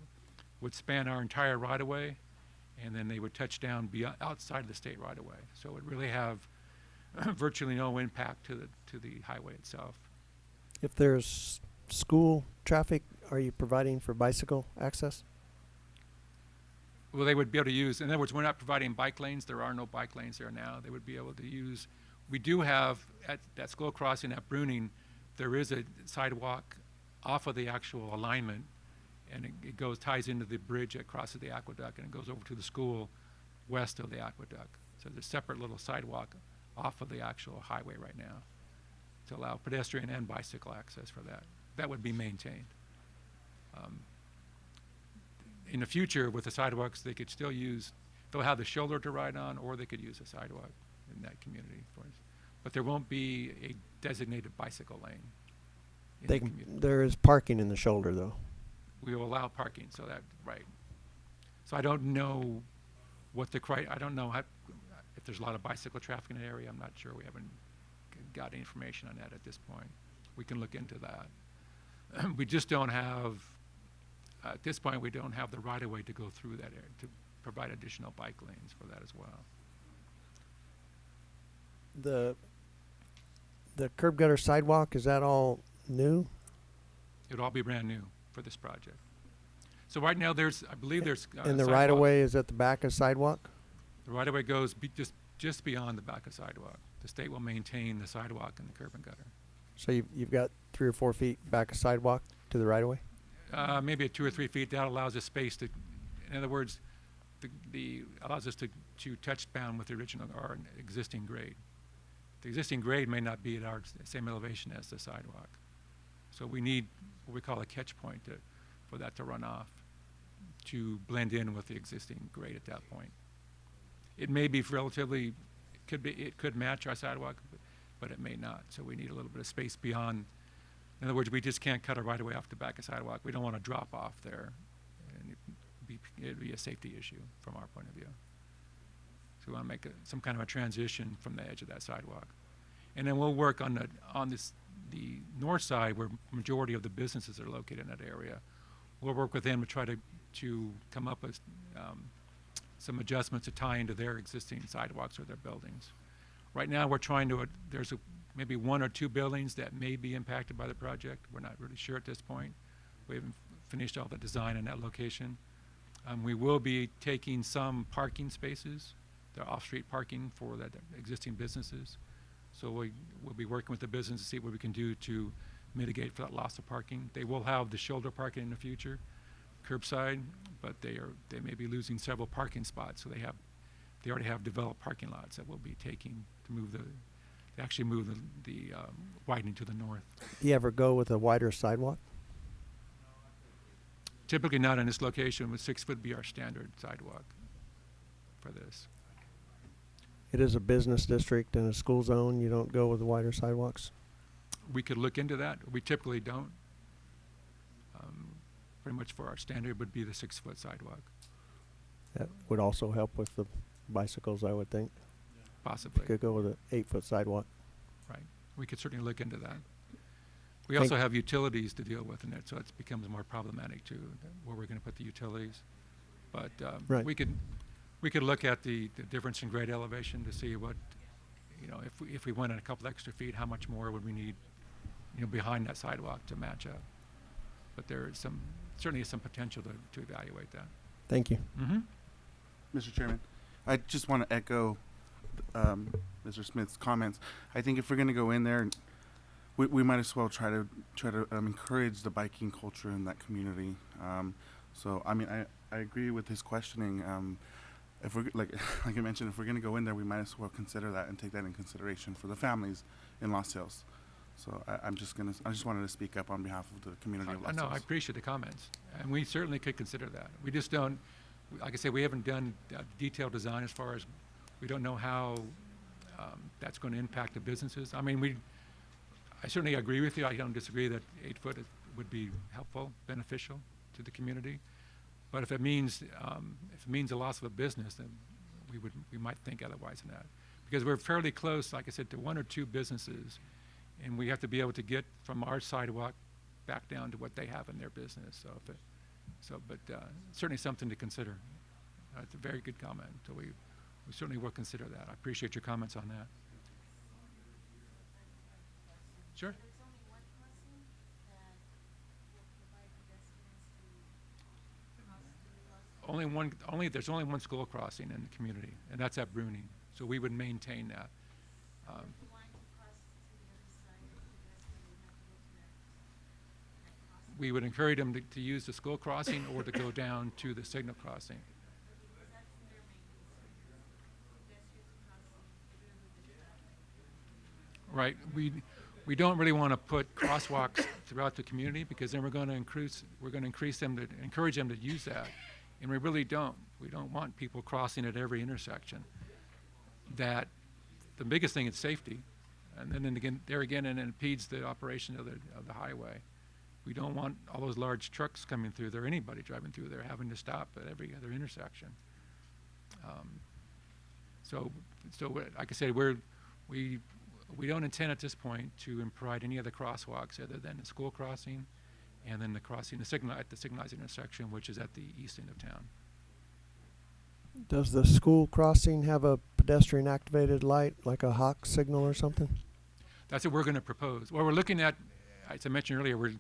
would span our entire right-of-way, and then they would touch down beyond, outside of the state right-of-way. So it would really have virtually no impact to the, to the highway itself. If there's school traffic, are you providing for bicycle access? Well, they would be able to use, in other words, we're not providing bike lanes, there are no bike lanes there now, they would be able to use, we do have, at that school crossing at Bruning, there is a sidewalk off of the actual alignment, and it, it goes, ties into the bridge that crosses the aqueduct, and it goes over to the school west of the aqueduct. So there's a separate little sidewalk off of the actual highway right now to allow pedestrian and bicycle access for that. That would be maintained. Um, In the future, with the sidewalks, they could still use, they'll have the shoulder to ride on, or they could use a sidewalk in that community for. But there won't be a designated bicycle lane. They the there is parking in the shoulder though. We will allow parking, so that, right. So I don't know what the cri, I don't know how, if there's a lot of bicycle traffic in the area, I'm not sure, we haven't got any information on that at this point. We can look into that. We just don't have, at this point, we don't have the right-of-way to go through that area, to provide additional bike lanes for that as well. The, the curb gutter sidewalk, is that all new? It'll all be brand new for this project. So right now, there's, I believe there's. uh, And the sidewalk- right of way is at the back of sidewalk? The right-of-way goes be, just, just beyond the back of sidewalk. The state will maintain the sidewalk and the curb and gutter. So you've, you've got three or four feet back of sidewalk to the right of way? Uh, maybe two or three feet, that allows us space to, in other words, the, the, allows us to, to touch down with the original, our existing grade. The existing grade may not be at our same elevation as the sidewalk. So we need what we call a catch point to, for that to run off, to blend in with the existing grade at that point. It may be relatively, could be, it could match our sidewalk, but- but it may not. So we need a little bit of space beyond, in other words, we just can't cut a right away off the back of sidewalk. We don't want to drop off there. And it'd be, it'd be a safety issue from our point of view. So we want to make a, some kind of a transition from the edge of that sidewalk. And then we'll work on the, on this, the north side where majority of the businesses are located in that area. We'll work with them to try to, to come up with, um, some adjustments to tie into their existing sidewalks or their buildings. Right now, we're trying to, uh, there's a, maybe one or two buildings that may be impacted by the project. We're not really sure at this point. We haven't finished all the design in that location. Um, we will be taking some parking spaces, the off-street parking for that existing businesses. So we, we'll be working with the business to see what we can do to mitigate for that loss of parking. They will have the shoulder parking in the future, curbside, but they are, they may be losing several parking spots, so they have, they already have developed parking lots that we'll be taking to move the, to actually move the, the, um, widening to the north. Do you ever go with a wider sidewalk? Typically not in this location, but six foot be our standard sidewalk for this. It is a business district and a school zone, you don't go with the wider sidewalks? We could look into that. We typically don't. Pretty much for our standard would be the six-foot sidewalk, That would also help with the bicycles, I would think. possibly, Could go with an eight-foot sidewalk. right? We could certainly look into that. We Thank- also have utilities to deal with in it, so it becomes more problematic too, where we're gonna put the utilities. But, um, Right. we could, we could look at the, the difference in grade elevation to see what, you know, if we, if we went in a couple extra feet, how much more would we need, you know, behind that sidewalk to match up? But there is some, certainly is some potential to, to evaluate that. Thank you. Mm-hmm. Mr. Chairman, I just want to echo um, Mr. Smith's comments. I think if we're going to go in there, we, we might as well try to try to um, encourage the biking culture in that community. Um, so, I mean, I, I agree with his questioning. Um, if we're like like I mentioned, if we're going to go in there, we might as well consider that and take that in consideration for the families in Lost Hills. So I, I'm just gonna I just wanted to speak up on behalf of the community of I Los know, I appreciate the comments, and we certainly could consider that. We just don't, like I said, we haven't done uh, detailed design as far as, we don't know how um, that's going to impact the businesses. I mean, we, I certainly agree with you, I don't disagree that eight foot is- would be helpful, beneficial to the community. But if it means, um, if it means the loss of a business, then we would, we might think otherwise than that. Because we're fairly close, like I said, to one or two businesses, and we have to be able to get from our sidewalk back down to what they have in their business, so if it, so, but, uh, certainly something to consider. Uh, it's a very good comment, so we, we certainly will consider that. I appreciate your comments on that. Sure. There's only one crossing that will provide pedestrians to cross through Los Only one, only, there's only one school crossing in the community, and that's at Bruning, so we would maintain that. Um, If you want to cross to the other side, the pedestrian would have to go to that, that crossing. We would encourage them to, to use the school crossing or to go down to the signal crossing. Right, we, we don't really want to put crosswalks throughout the community because then we're going to increase, we're going to increase them to, encourage them to use that. And we really don't. We don't want people crossing at every intersection. That, the biggest thing is safety. And then again, there again, it impedes the operation of the, of the highway. We don't want all those large trucks coming through there, anybody driving through there having to stop at every other intersection. Um, So, so like I said, we're, we, we don't intend at this point to provide any other crosswalks other than the school crossing and then the crossing, the signal, at the signalized intersection, which is at the east end of town. Does the school crossing have a pedestrian activated light, like a HAWK signal or something? That's what we're going to propose. Well, we're looking at, as I mentioned earlier, we're,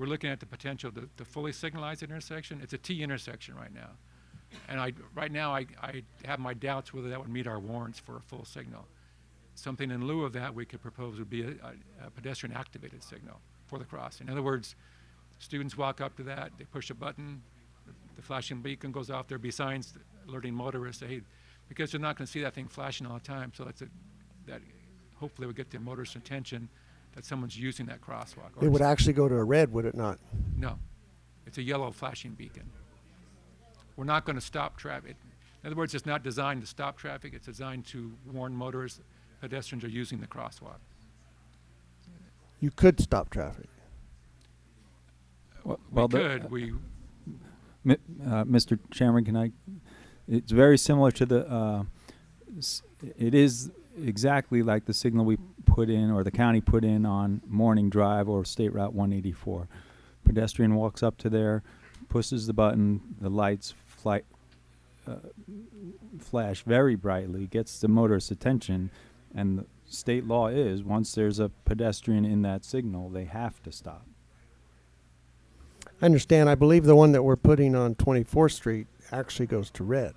we're looking at the potential to, to fully signalize the intersection. It's a T intersection right now. And I, right now, I, I have my doubts whether that would meet our warrants for a full signal. Something in lieu of that we could propose would be a, a- a pedestrian activated signal for the crossing. In other words, students walk up to that, they push a button, the- flashing beacon goes off, there'd be signs alerting motorists, hey, because they're not gonna see that thing flashing all the time, so it's a, that hopefully would get the motorist's attention that someone's using that crosswalk. or It would actually go to a red, would it not? No, it's a yellow flashing beacon. We're not gonna stop traffic. In other words, it's not designed to stop traffic, it's designed to warn motorists, pedestrians are using the crosswalk. You could stop traffic. Well, We well, the- could, we, uh, Mr. Chairman, can I? It's very similar to the. Uh, it is exactly like the signal we put in, or the county put in on Morning Drive or State Route 184. Pedestrian walks up to there, pushes the button, the lights fly, uh, flash very brightly, gets the motorist's attention, and the state law is once there's a pedestrian in that signal, they have to stop. I understand. I believe the one that we're putting on 24th Street actually goes to red.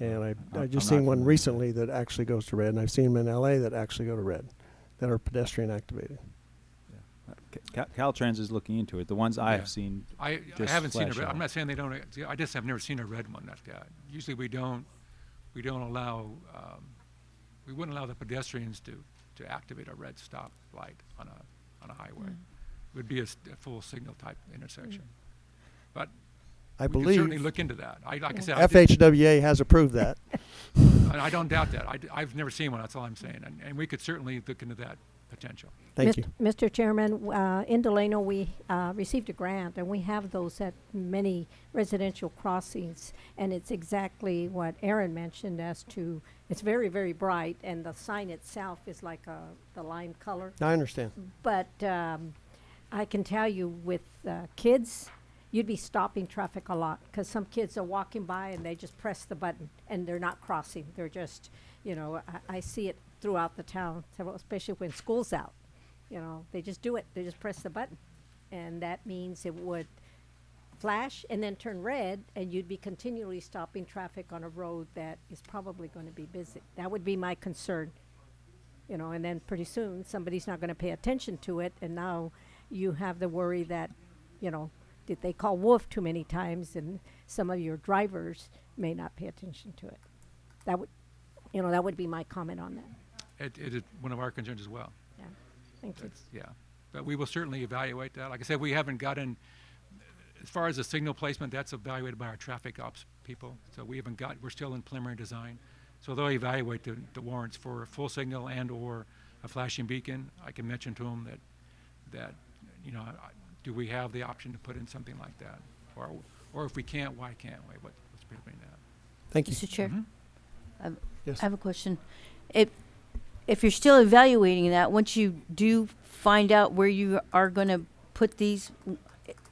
And I, I I'm just not seen one familiar. recently that actually goes to red, and I've seen them in LA that actually go to red, that are pedestrian activated. Uh, Ca- Caltrans is looking into it. The ones I Yeah. have seen I, I Just haven't seen a flash red, out. I'm not saying they don't, ex- I just have never seen a red one like that. Usually we don't, we don't allow, um, we wouldn't allow the pedestrians to, to activate a red stop light on a, on a highway. It would be a, s- a full signal type intersection. But I we could certainly look into that. I, like I said, I FHWA has approved that. and I don't doubt that. I, have never seen one, that's all I'm saying. And, and we could certainly look into that potential. Thank Mist- you. Mr. Chairman, uh, in Delano, we uh, received a grant, and we have those at many residential crossings. And it's exactly what Aaron mentioned as to, it's very, very bright, and the sign itself is like a, the lime color. I understand. But um, I can tell you with uh, kids, you'd be stopping traffic a lot because some kids are walking by and they just press the button and they're not crossing. They're just, you know, I, I see it throughout the town, especially when school's out. You know, they just do it. They just press the button. And that means it would flash and then turn red and you'd be continually stopping traffic on a road that is probably going to be busy. That would be my concern you know, and then pretty soon somebody's not going to pay attention to it, and now you have the worry that, you know, did they call wolf too many times, and some of your drivers may not pay attention to it. That would, you know, that would be my comment on that. It, it is one of our concerns as well. Yeah, thank you. Yeah. But we will certainly evaluate that. Like I said, we haven't gotten, as far as the signal placement, that's evaluated by our traffic ops people. So we haven't got, we're still in preliminary design. So they'll evaluate the, the warrants for a full signal and/or a flashing beacon. I can mention to them that, that, you know, I- do we have the option to put in something like that? Or, or if we can't, why can't we? What, what's preventing that? Thank you. Mr. Chair, Mhm. I have- Yes. I have a question. If, if you're still evaluating that, once you do find out where you are going to put these,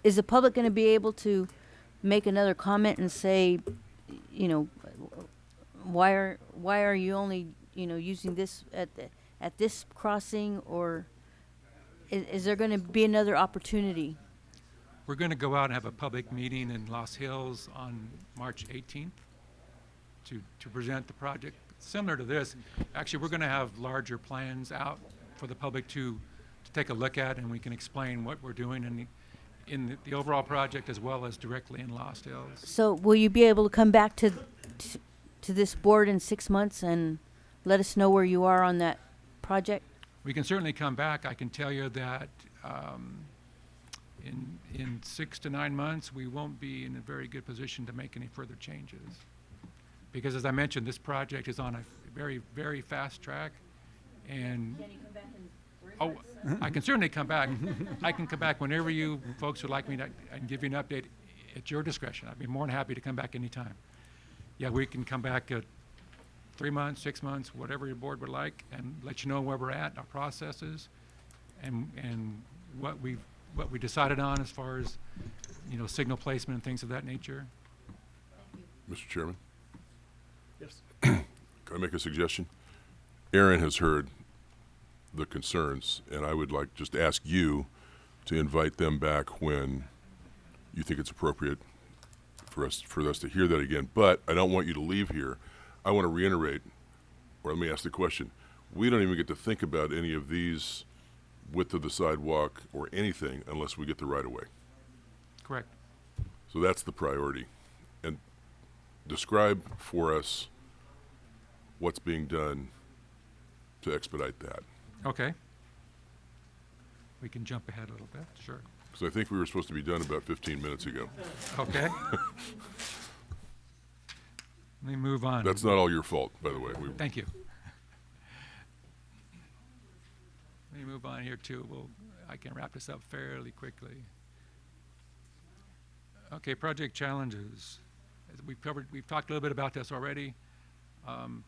is the public going to be able to make another comment and say, you know, why are, why are you only, you know, using this at, the- at this crossing? Or is, is there going to be another opportunity? We're going to go out and have a public meeting in Lost Hills on March 18th to, to present the project. Similar to this, actually, we're going to have larger plans out for the public to, to take a look at, and we can explain what we're doing. And in the, the overall project as well as directly in Lost Hills. So will you be able to come back to, to, to this board in six months and let us know where you are on that project? We can certainly come back. I can tell you that um, in, in six to nine months, we won't be in a very good position to make any further changes. Because as I mentioned, this project is on a very, very fast track. And, oh, I can certainly come back. I can come back whenever you folks would like me to, I can give you an update at your discretion. I'd be more than happy to come back anytime. Yeah, we can come back at three months, six months, whatever your board would like, and let you know where we're at, our processes, and, and what we, what we decided on as far as, you know, signal placement and things of that nature. Mr. Chairman, Yes. can I make a suggestion? Aaron has heard the concerns, and I would like just ask you to invite them back when you think it's appropriate for us, for us to hear that again. But I don't want you to leave here. I want to reiterate, or let me ask the question. We don't even get to think about any of these width of the sidewalk or anything unless we get the right of way. Correct. So that's the priority. And describe for us what's being done to expedite that. Okay. We can jump ahead a little bit, sure. Because I think we were supposed to be done about 15 minutes ago. Okay. Let me move on. That's not all your fault, by the way. We, Thank you. Let me move on here too. We'll, I can wrap this up fairly quickly. Okay, project challenges. As we've covered, we've talked a little bit about this already. Um,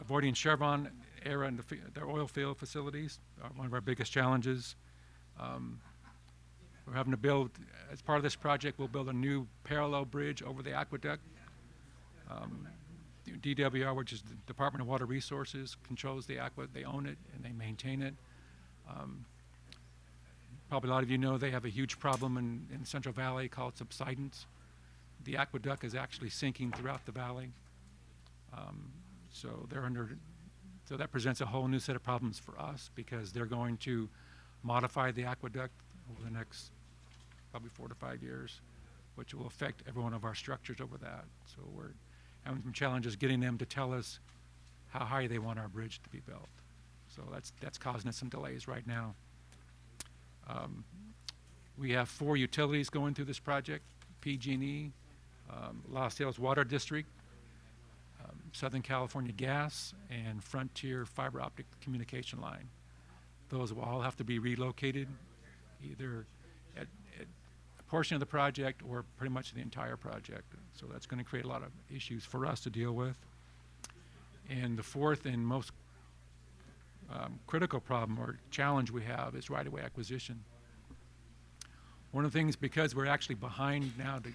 avoiding Chevron Aera in the, their oil field facilities are one of our biggest challenges. Um, we're having to build, as part of this project, we'll build a new parallel bridge over the aqueduct. Um, DWR, which is the Department of Water Resources, controls the aqua, they own it and they maintain it. Um, Probably a lot of you know they have a huge problem in, in Central Valley called subsidence. The aqueduct is actually sinking throughout the valley. Um, So they're under, so that presents a whole new set of problems for us because they're going to modify the aqueduct over the next probably four to five years, which will affect every one of our structures over that. So we're having some challenges getting them to tell us how high they want our bridge to be built. So that's, that's causing us some delays right now. Um, We have four utilities going through this project, PG&E, um, Lost Hills Water District, um, Southern California Gas, and Frontier Fiber Optic Communication Line. Those will all have to be relocated, either at, at a portion of the project or pretty much the entire project. So that's going to create a lot of issues for us to deal with. And the fourth and most um, critical problem or challenge we have is right-of-way acquisition. One of the things, because we're actually behind now to,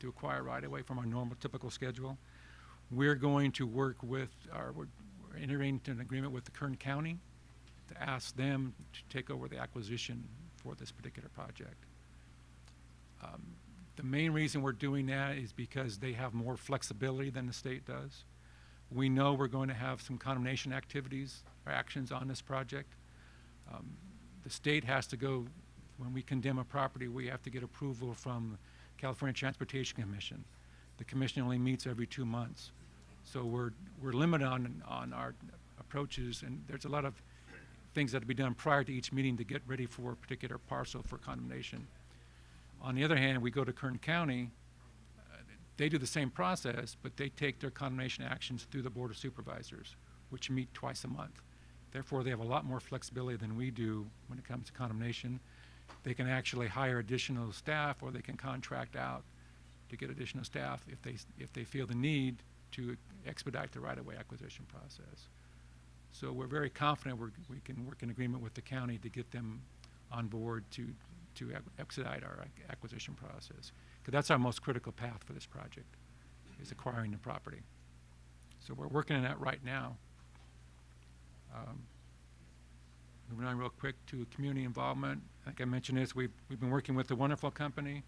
to acquire right-of-way from our normal typical schedule, we're going to work with, our, we're we're entering into an agreement with the Kern County to ask them to take over the acquisition for this particular project. Um, The main reason we're doing that is because they have more flexibility than the state does. We know we're going to have some condemnation activities or actions on this project. Um, The state has to go, when we condemn a property, we have to get approval from California Transportation Commission. The commission only meets every two months. So we're, we're limited on, on our approaches, and there's a lot of things that have to be done prior to each meeting to get ready for a particular parcel for condemnation. On the other hand, we go to Kern County, uh, they do the same process, but they take their condemnation actions through the Board of Supervisors, which meet twice a month. Therefore, they have a lot more flexibility than we do when it comes to condemnation. They can actually hire additional staff, or they can contract out to get additional staff if they, if they feel the need to expedite the right-of-way acquisition process. So we're very confident we're, we can work in agreement with the county to get them on board to, to expedite our acquisition process. Because that's our most critical path for this project, is acquiring the property. So we're working on that right now. Um, Moving on real quick to community involvement. I think I mentioned this, we've, we've been working with the Wonderful Company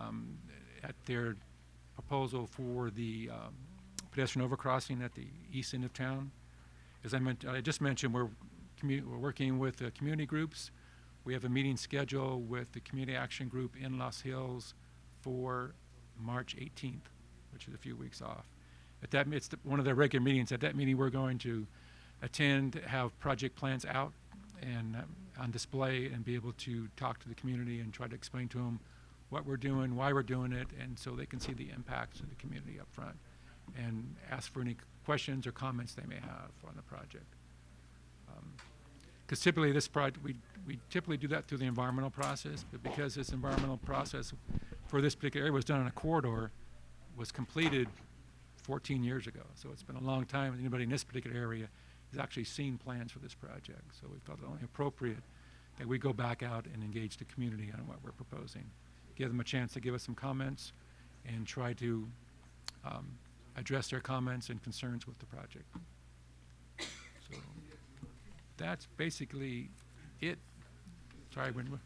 um, at their proposal for the um, pedestrian overcrossing at the east end of town. As I meant, I just mentioned, we're, we're working with uh, community groups. We have a meeting scheduled with the Community Action Group in Lost Hills for March 18th, which is a few weeks off. At that, it's the- one of their regular meetings. At that meeting, we're going to attend, have project plans out and um, on display and be able to talk to the community and try to explain to them what we're doing, why we're doing it, and so they can see the impacts of the community up front and ask for any questions or comments they may have on the project. Because typically this project, we, we typically do that through the environmental process, but because this environmental process for this particular area was done on a corridor, was completed 14 years ago. So it's been a long time, anybody in this particular area has actually seen plans for this project. So we felt it only appropriate that we go back out and engage the community on what we're proposing. Give them a chance to give us some comments and try to um, address their comments and concerns with the project. So that's basically it. Sorry, when, we-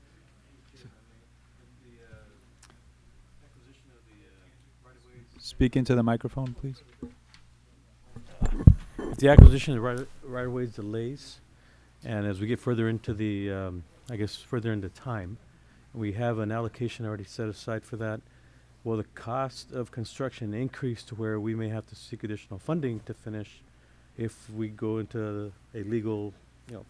Speak into the microphone, please. If the acquisition of right, right of ways delays, and as we get further into the, um, I guess, further into time, we have an allocation already set aside for that. Will the cost of construction increase to where we may have to seek additional funding to finish if we go into a legal, you know,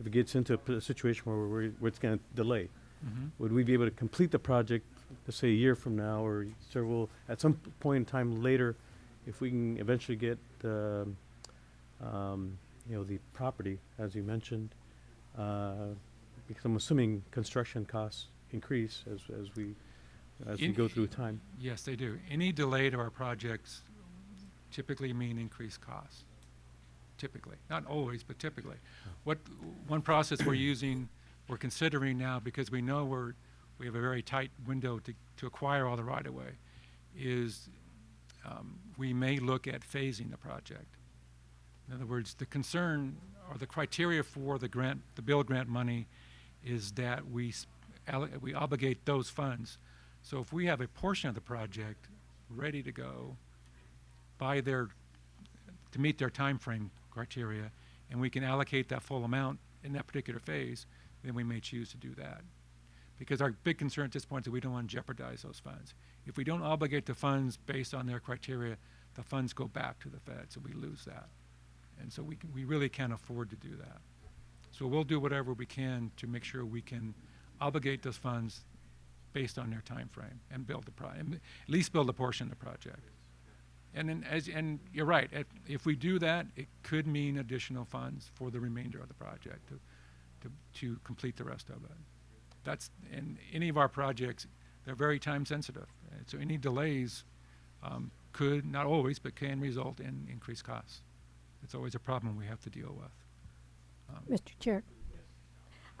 if it gets into a p- a situation where we're, where it's gonna delay? Mhm. Would we be able to complete the project, let's say a year from now, or several, at some p- point in time later, if we can eventually get, um, um, you know, the property, as you mentioned, uh, because I'm assuming construction costs increase as, as we, as we In- go through time. Yes, they do. Any delay to our projects typically mean increased costs. Typically, not always, but typically. What, one process we're using, we're considering now, because we know we're, we have a very tight window to, to acquire all the right-of-way, is um, we may look at phasing the project. In other words, the concern or the criteria for the grant, the BUILD grant money is that we, we obligate those funds. So if we have a portion of the project ready to go by their, to meet their time frame criteria, and we can allocate that full amount in that particular phase, then we may choose to do that. Because our big concern at this point is that we don't want to jeopardize those funds. If we don't obligate the funds based on their criteria, the funds go back to the Fed, so we lose that. And so we, can, we really can't afford to do that. So we'll do whatever we can to make sure we can obligate those funds based on their time frame and build the pro, and at least build a portion of the project. And then as, and you're right, if, if we do that, it could mean additional funds for the remainder of the project to, to, to complete the rest of it. That's, and any of our projects, they're very time sensitive. So any delays, um, could, not always, but can result in increased costs. It's always a problem we have to deal with. Um, Mr. Chair.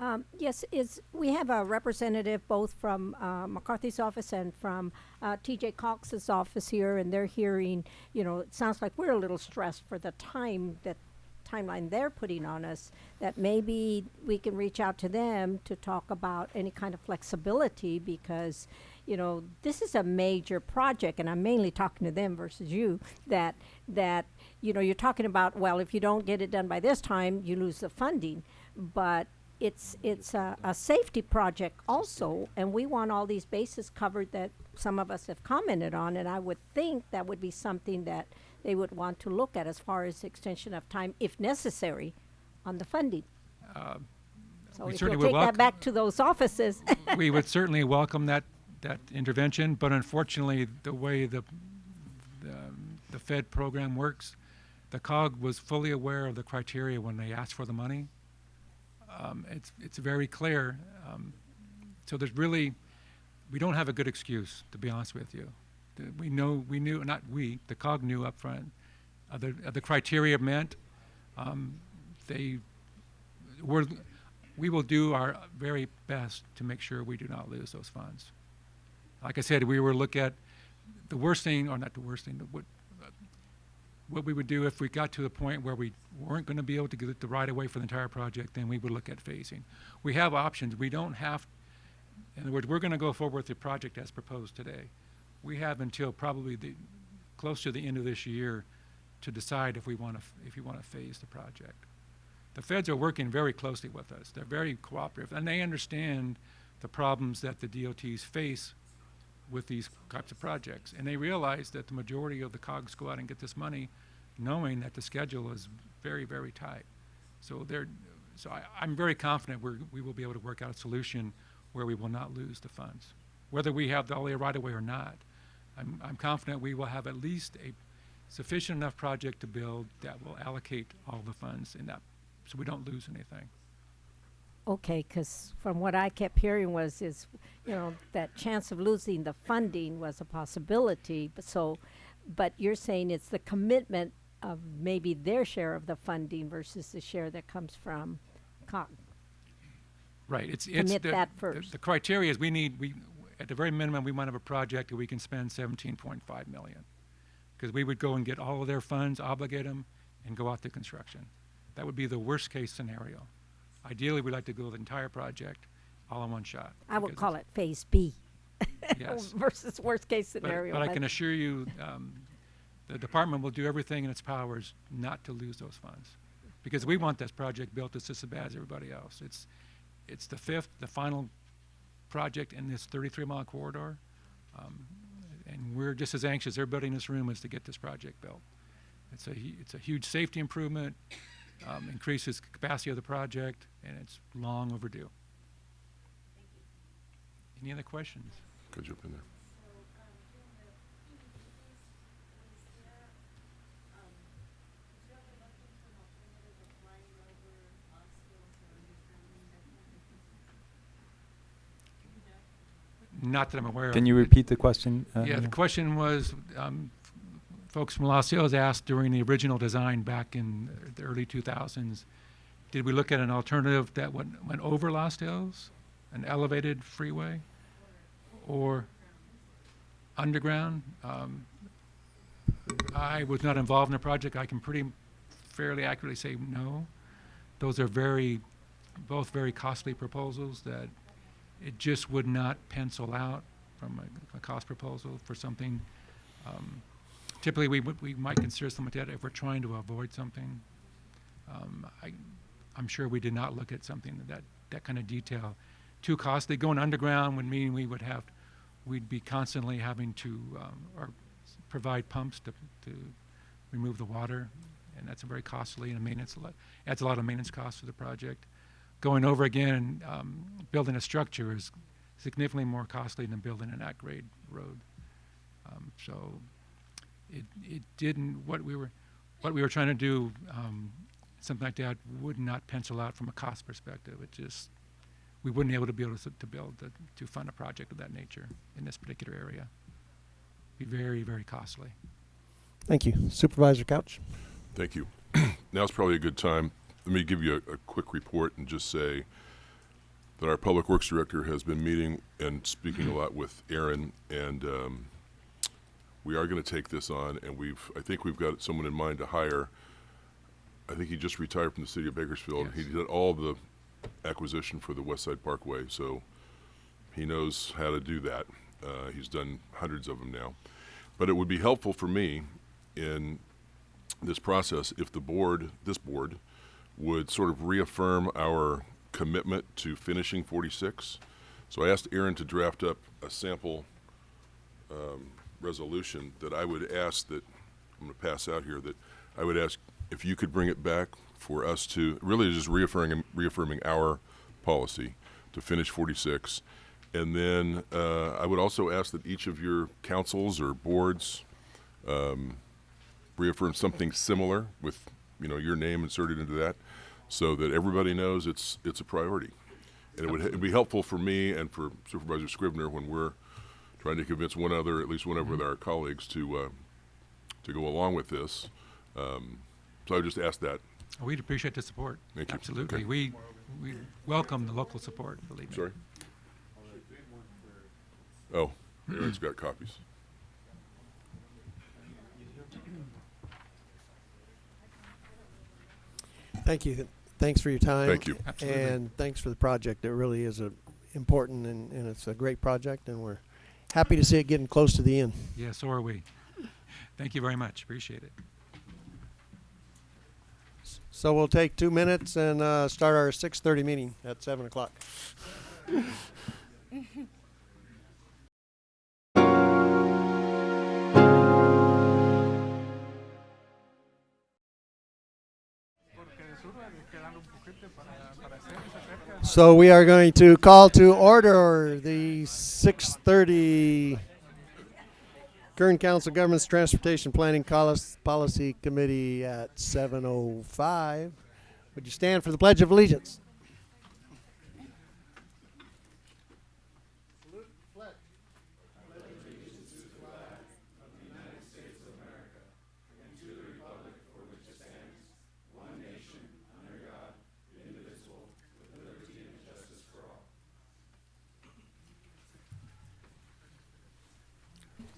Um, yes, is, we have a representative both from, uh, McCarthy's office and from, uh, TJ Cox's office here, and they're hearing, you know, it sounds like we're a little stressed for the time that, timeline they're putting on us, that maybe we can reach out to them to talk about any kind of flexibility, because, you know, this is a major project, and I'm mainly talking to them versus you, that, that, you know, you're talking about, well, if you don't get it done by this time, you lose the funding. But it's, it's a, a safety project also, and we want all these bases covered that some of us have commented on, and I would think that would be something that they would want to look at as far as extension of time, if necessary, on the funding. Um, So we if certainly you'll would take that back to those offices. we would certainly welcome that, that intervention, but unfortunately, the way the, the, the Fed program works, the COG was fully aware of the criteria when they asked for the money. Um, it's, it's very clear. Um, so there's really, we don't have a good excuse, to be honest with you. We know, we knew, not we, the COG knew up front. Uh, the, uh, the criteria meant, um, they we're, we will do our very best to make sure we do not lose those funds. Like I said, we were look at the worst thing, or not the worst thing, what, what we would do if we got to the point where we weren't going to be able to get the right of way for the entire project, then we would look at phasing. We have options. We don't have, in other words, we're going to go forward with the project as proposed today. We have until probably the, close to the end of this year to decide if we want to, if we want to phase the project. the feds are working very closely with us. They're very cooperative, and they understand the problems that the DOTs face with these types of projects. And they realize that the majority of the COGs go out and get this money, knowing that the schedule is very, very tight. So they're, so I, I'm very confident we're, we will be able to work out a solution where we will not lose the funds. Whether we have the all right of way or not, I'm, I'm confident we will have at least a sufficient enough project to build that will allocate all the funds in that, so we don't lose anything. Okay, because from what I kept hearing was, is, you know, that chance of losing the funding was a possibility, but so, but you're saying it's the commitment of maybe their share of the funding versus the share that comes from COG. Right, it's, it's. Commit the- that the- first. The criteria is we need, we, at the very minimum, we want to have a project that we can spend seventeen point five million. Because we would go and get all of their funds, obligate them, and go out to construction. That would be the worst-case scenario. Ideally, we'd like to go the entire project all in one shot. I would call it Phase B Yes. versus worst-case scenario. but I can assure you, um, the department will do everything in its powers not to lose those funds. Because we want this project built as just as bad as everybody else. It's, it's the fifth, the final project in this thirty-three mile corridor. Um, and we're just as anxious, everybody in this room, is to get this project built. It's a, it's a huge safety improvement, um, increases capacity of the project, and it's long overdue. Any other questions? Could jump in there. Not that I'm aware of. Can you repeat the question? uh, Yeah, the question was, um, f- folks from Lost Hills asked during the original design back in the early 2000s, did we look at an alternative that went, went over Lost Hills, an elevated freeway, or underground? Um, I was not involved in the project. I can pretty fairly accurately say no. Those are very, both very costly proposals that it just would not pencil out from a, a cost proposal for something. Um, typically, we we might consider something like that if we're trying to avoid something. Um, I, I'm sure we did not look at something that, that kind of detail. Too costly. Going underground would mean we would have, we'd be constantly having to, um, or provide pumps to, to remove the water, and that's very costly and a maintenance, adds a lot of maintenance costs to the project going over again and um, building a structure is significantly more costly than building an at-grade road. Um, so it, it didn't, what we were, what we were trying to do, um, something like that would not pencil out from a cost perspective. It just, we wouldn't be able to be able to, to build, the- to fund a project of that nature in this particular area. Be very, very costly. Thank you. Supervisor Couch? Thank you. Now's probably a good time. Let me give you a, a quick report and just say that our Public Works Director has been meeting and speaking a lot with Aaron, and um, we are going to take this on, and we've, I think we've got someone in mind to hire. I think he just retired from the city of Bakersfield. He did all the acquisition for the West Side Parkway, so he knows how to do that. Uh, he's done hundreds of them now. But it would be helpful for me in this process if the board, this board, would sort of reaffirm our commitment to finishing 46. So I asked Aaron to draft up a sample um, resolution that I would ask that, I'm going to pass out here, that I would ask if you could bring it back for us to, really just reaffirming, reaffirming our policy to finish 46. And then uh, I would also ask that each of your councils or boards um, reaffirm something similar with, you know, your name inserted into that, so that everybody knows it's, it's a priority. And it would, be helpful for me and for Supervisor Scrivner when we're trying to convince one other, at least one of our colleagues to, uh, to go along with this. Um, So I would just ask that. We'd appreciate the support. Thank you. Absolutely. Okay. We, we welcome the local support, believe me. Sorry? Oh, Aaron's got copies. Thank you. Thanks for your time. Thank you. Absolutely. And thanks for the project. It really is a important and, and it's a great project and we're happy to see it getting close to the end. Yeah, so are we. Thank you very much. Appreciate it. So we'll take two minutes and uh, start our 6:30 meeting at 7 o'clock. So we are going to call to order the 6:30 Kern Council Government's Transportation Planning Policy Committee at 7:05. Would you stand for the Pledge of Allegiance?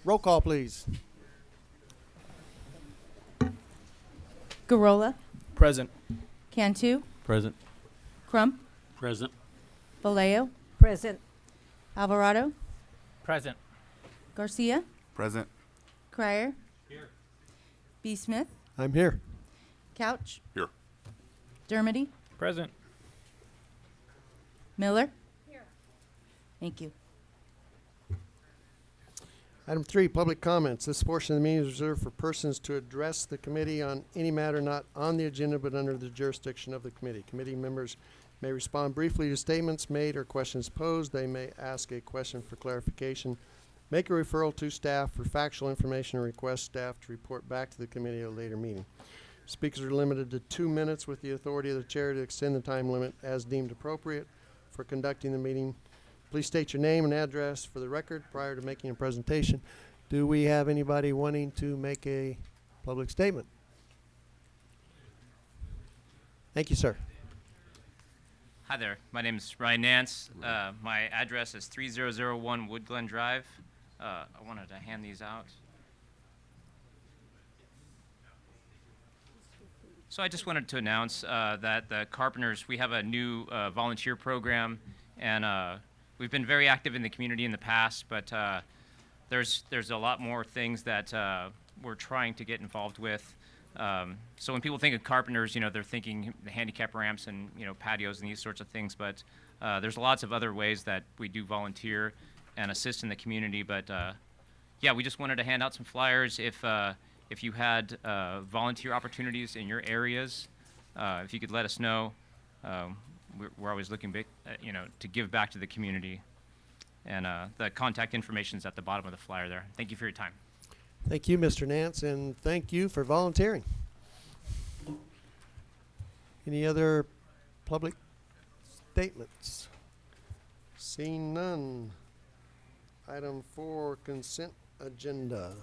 Roll call, please. Gurrola, Present. Cantu, Present. Crump, Present. Vallejo, Present. Alvarado, Present. Garcia, Present. Crier. Here. B. Smith, I'm here. Couch. Here. Dermody, Present. Miller. Here. Thank you. Item three, public comments. This portion of the meeting is reserved for persons to address the committee on any matter not on the agenda but under the jurisdiction of the committee. Committee members may respond briefly to statements made or questions posed. They may ask a question for clarification, make a referral to staff for factual information, or request staff to report back to the committee at a later meeting. Speakers are limited to two minutes with the authority of the chair to extend the time limit as deemed appropriate for conducting the meeting. Please state your name and address for the record prior to making a presentation. Do we have anybody wanting to make a public statement? Thank you, sir. Hi there. My name is Ryan Nance. Uh, my address is 3001 Wood Glen Drive. Uh, I wanted to hand these out. So I just wanted to announce uh, that the Carpenters, we have a new uh, volunteer program, and uh, we've been very active in the community in the past, but uh, there's there's a lot more things that uh, we're trying to get involved with. Um, so when people think of carpenters, you know, they're thinking the handicap ramps and you know patios and these sorts of things. But uh, there's lots of other ways that we do volunteer and assist in the community. But uh, yeah, we just wanted to hand out some flyers if uh, if you had uh, volunteer opportunities in your areas. If you could let us know, um, we're, we're always looking, uh, you know, to give back to the community. And uh, the contact information is at the bottom of the flyer there. Thank you for your time. Thank you, Mr. Nance, and thank you for volunteering. Any other public statements? Seeing none. Item four, consent agenda.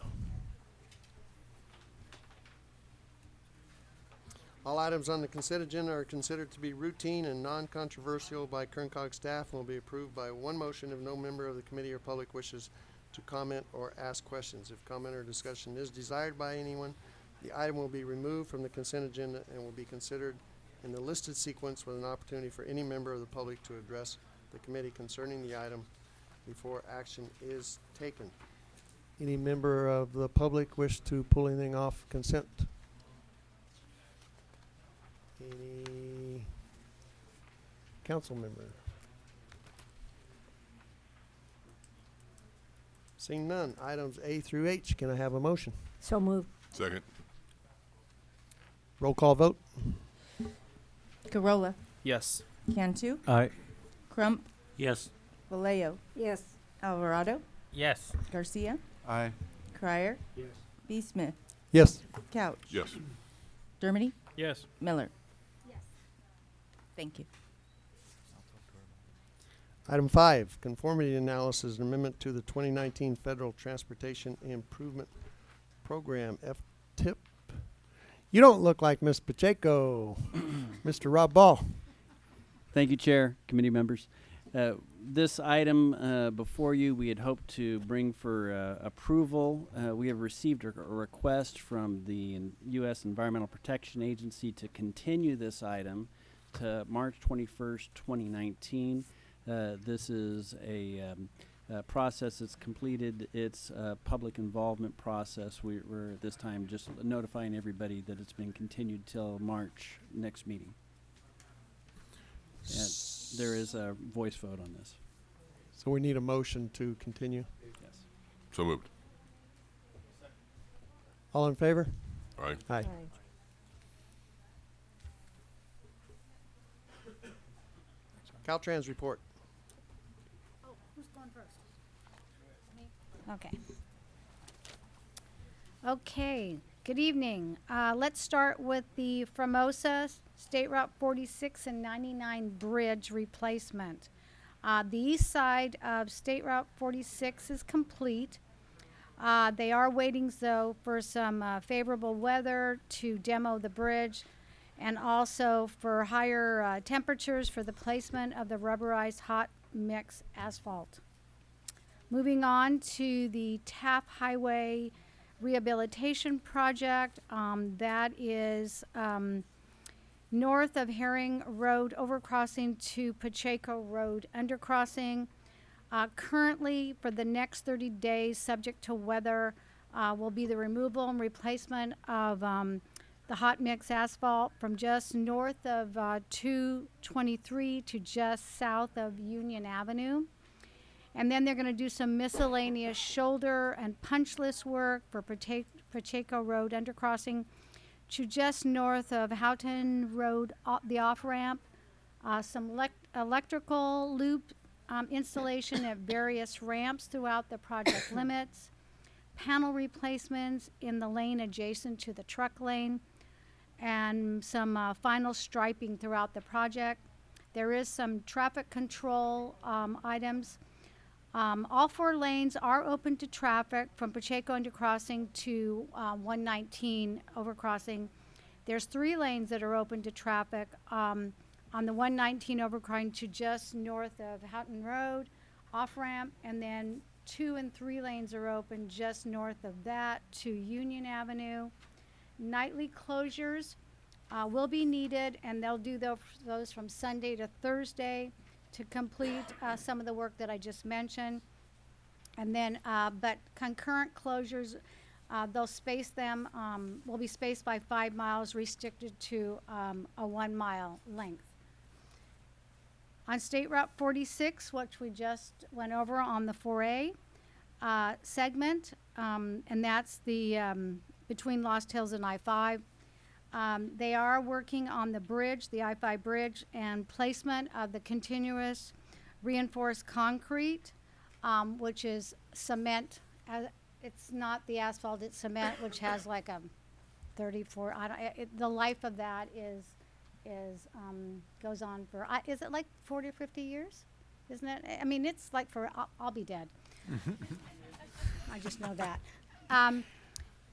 All items on the consent agenda are considered to be routine and non-controversial by Kern COG staff and will be approved by one motion if no member of the committee or public wishes to comment or ask questions. If comment or discussion is desired by anyone, the item will be removed from the consent agenda and will be considered in the listed sequence with an opportunity for any member of the public to address the committee concerning the item before action is taken. Any member of the public wish to pull anything off consent? Any council member? Seeing none, items A through H, can I have a motion? So moved. Second. Roll call vote? Gurrola, Yes. Cantu, Aye. Crump, Yes. Vallejo, Yes. Alvarado, Yes. Garcia, Aye. Crier. Yes. B. Smith, Yes. Couch. Yes. Dermody, Yes. Miller. Thank you. Item five, conformity analysis and amendment to the twenty nineteen Federal Transportation Improvement Program, F-TIP. You don't look like Miss Pacheco. Mr. Rob Ball. Thank you, Chair, committee members. Uh, This item uh, before you, we had hoped to bring for uh, approval. Uh, We have received a a request from the U.S. Environmental Protection Agency to continue this item to March 21st, 2019. Uh, This is a um, uh, process that's completed its uh, public involvement process. We, we're at this time just notifying everybody that it's been continued till March next meeting. And there is a voice vote on this. So we need a motion to continue. Yes. So moved. All in favor? Aye. Aye. Caltrans report. Oh, who's going first? Okay. Okay, good evening. Uh, let's start with the Famoso State Route 46 and 99 bridge replacement. Uh, the east side of State Route 46 is complete. Uh, they are waiting, though, for some uh, favorable weather to demo the bridge and also for higher uh, temperatures for the placement of the rubberized hot mix asphalt. Moving on to the Taft Highway Rehabilitation Project, um, that is um, north of Herring Road overcrossing to Pacheco Road undercrossing. Uh, currently, for the next 30 days, subject to weather, uh, will be the removal and replacement of um, the hot mix asphalt from just north of uh, 223 to just south of Union Avenue. And then they're going to do some miscellaneous shoulder and punch list work for Pache- Pacheco Road undercrossing to just north of Houghton Road, o- the off ramp. Uh, some elec- electrical loop um, installation at various ramps throughout the project limits. Panel replacements in the lane adjacent to the truck lane. And some uh, final striping throughout the project. There is some traffic control um, items. Um, all four lanes are open to traffic from Pacheco undercrossing to uh, 119 overcrossing. There's three lanes that are open to traffic um, on the 119 overcrossing to just north of Houghton Road, off ramp, and then two and three lanes are open just north of that to Union Avenue. Nightly closures uh, will be needed, and they'll do tho- those from Sunday to Thursday to complete uh, some of the work that I just mentioned. And then, uh, but concurrent closures, uh, they'll space them, um, will be spaced by five miles, restricted to um, a one mile length. On State Route 46, which we just went over on the 4A uh, segment, um, and that's the um, between Lost Hills and I-5. Um, they are working on the bridge, the I-5 bridge, and placement of the continuous reinforced concrete, um, which is cement. Uh, it's not the asphalt; it's cement, which has like a 34. I don't, it, the life of that is is um, goes on for. I is it like 40 or 50 years? Isn't it? I mean, it's like for. I'll, I'll be dead. I just know that.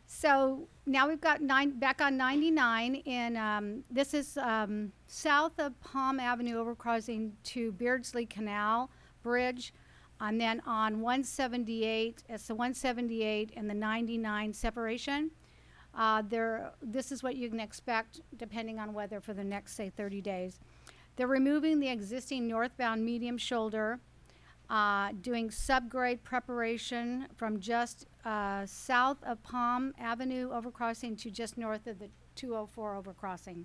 So now we've got nine back on 99 in um, this is um, south of Palm Avenue overcrossing to Beardsley Canal Bridge, and then on 178 it's the 178 and the 99 separation. Uh, there, this is what you can expect depending on weather for the next say 30 days. They're removing the existing northbound medium shoulder uh, doing subgrade preparation from just uh, south of Palm Avenue overcrossing to just north of the 204 overcrossing.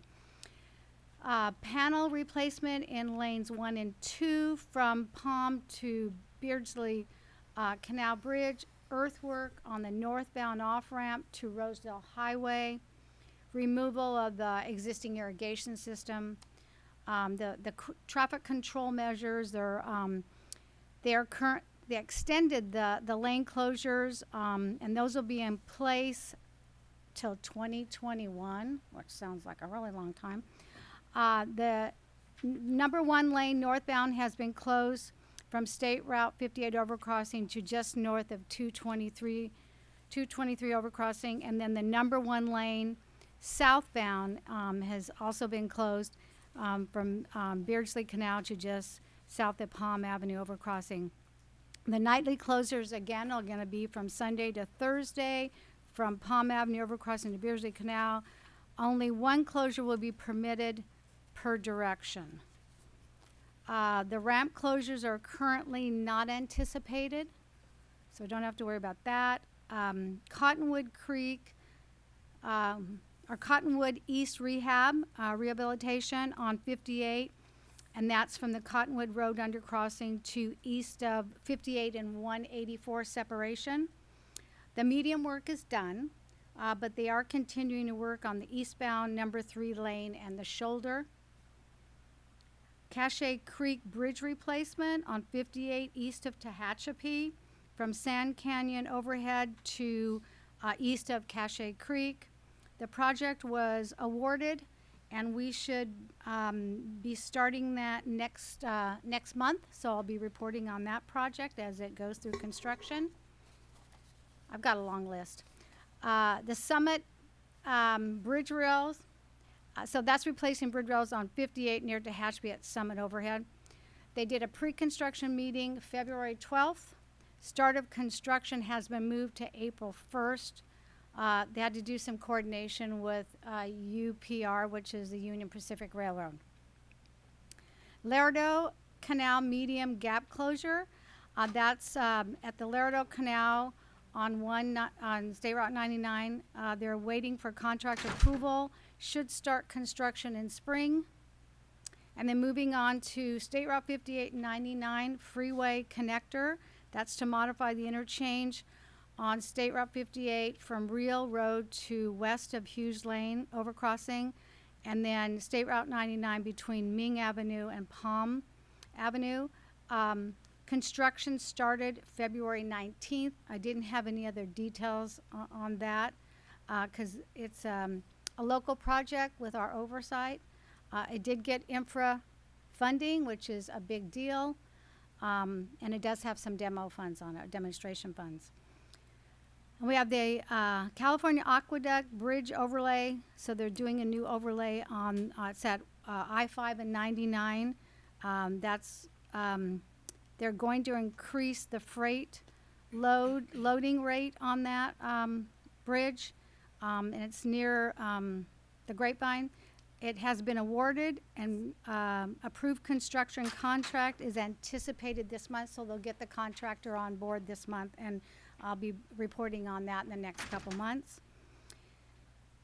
Uh, panel replacement in lanes one and two from Palm to Beardsley uh, Canal Bridge. Earthwork on the northbound off ramp to Rosedale Highway. Removal of the existing irrigation system. Um, the the traffic control measures. They're um, they're current, they extended the, the lane closures, um, and those will be in place till 2021, which sounds like a really long time. Uh, the number one lane northbound has been closed from State Route 58 overcrossing to just north of 223, 223 overcrossing, and then the number one lane southbound um, has also been closed um, from um, Beardsley Canal to just south of Palm Avenue overcrossing. The nightly closures again are going to be from Sunday to Thursday, from Palm Avenue overcrossing to Beardsley Canal. Only one closure will be permitted per direction. Uh, the ramp closures are currently not anticipated, so don't have to worry about that. Um, Cottonwood Creek, um, or Cottonwood East Rehab, uh, rehabilitation on fifty-eight, and that's from the Cottonwood Road undercrossing to east of fifty-eight and one eighty-four separation. The medium work is done, uh, but they are continuing to work on the eastbound number three lane and the shoulder. Cache Creek Bridge replacement on 58 east of Tehachapi from Sand Canyon overhead to uh, east of Cache Creek. The project was awarded, and we should um, be starting that next uh, next month. So I'll be reporting on that project as it goes through construction. I've got a long list. Uh, the Summit um, Bridge Rails, uh, so that's replacing bridge rails on 58 near Tehachapi at Summit overhead. They did a pre-construction meeting February 12th. Start of construction has been moved to April 1st. Uh, they had to do some coordination with uh, UPR, which is the Union Pacific Railroad. Laredo Canal medium gap closure. Uh, that's um, at the Laredo Canal on one on State Route 99. Uh, they're waiting for contract approval. Should start construction in spring. And then moving on to State Route 58 and 99 freeway connector. That's to modify the interchange on State Route 58 from Real Road to west of Hughes Lane overcrossing. And then State Route 99 between Ming Avenue and Palm Avenue. Um, construction started February 19th. I didn't have any other details o- on that because it's um, a local project with our oversight. Uh, it did get infra funding, which is a big deal, um, and it does have some demo funds on it, demonstration funds. We have the uh, California Aqueduct Bridge overlay. So they're doing a new overlay on uh, it's at uh, I-5 and 99. Um, that's um, they're going to increase the freight load loading rate on that um, bridge, um, and it's near um, the Grapevine. It has been awarded and um, approved construction contract is anticipated this month, so they'll get the contractor on board this month, and I'll be reporting on that in the next couple months.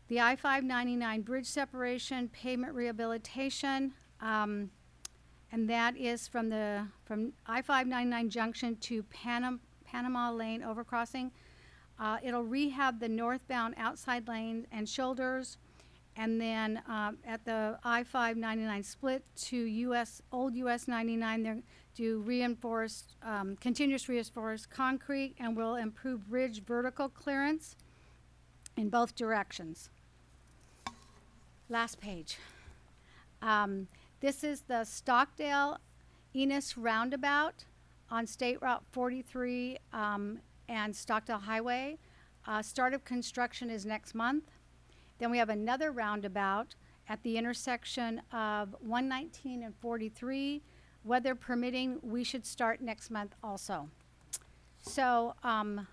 The I-599 bridge separation, pavement rehabilitation, um, and that is from the, from I-599 junction to Panam, Panama Lane overcrossing. Uh, it'll rehab the northbound outside lane and shoulders, and then, um, at the I-599 split to US, old US 99, they're do reinforced, um, continuous reinforced concrete, and will improve bridge vertical clearance in both directions. Last page. Um, this is the Stockdale Enos Roundabout on State Route 43 um, and Stockdale Highway. Uh, start of construction is next month. Then we have another roundabout at the intersection of 119 and 43. Weather permitting, we should start next month also. So, um,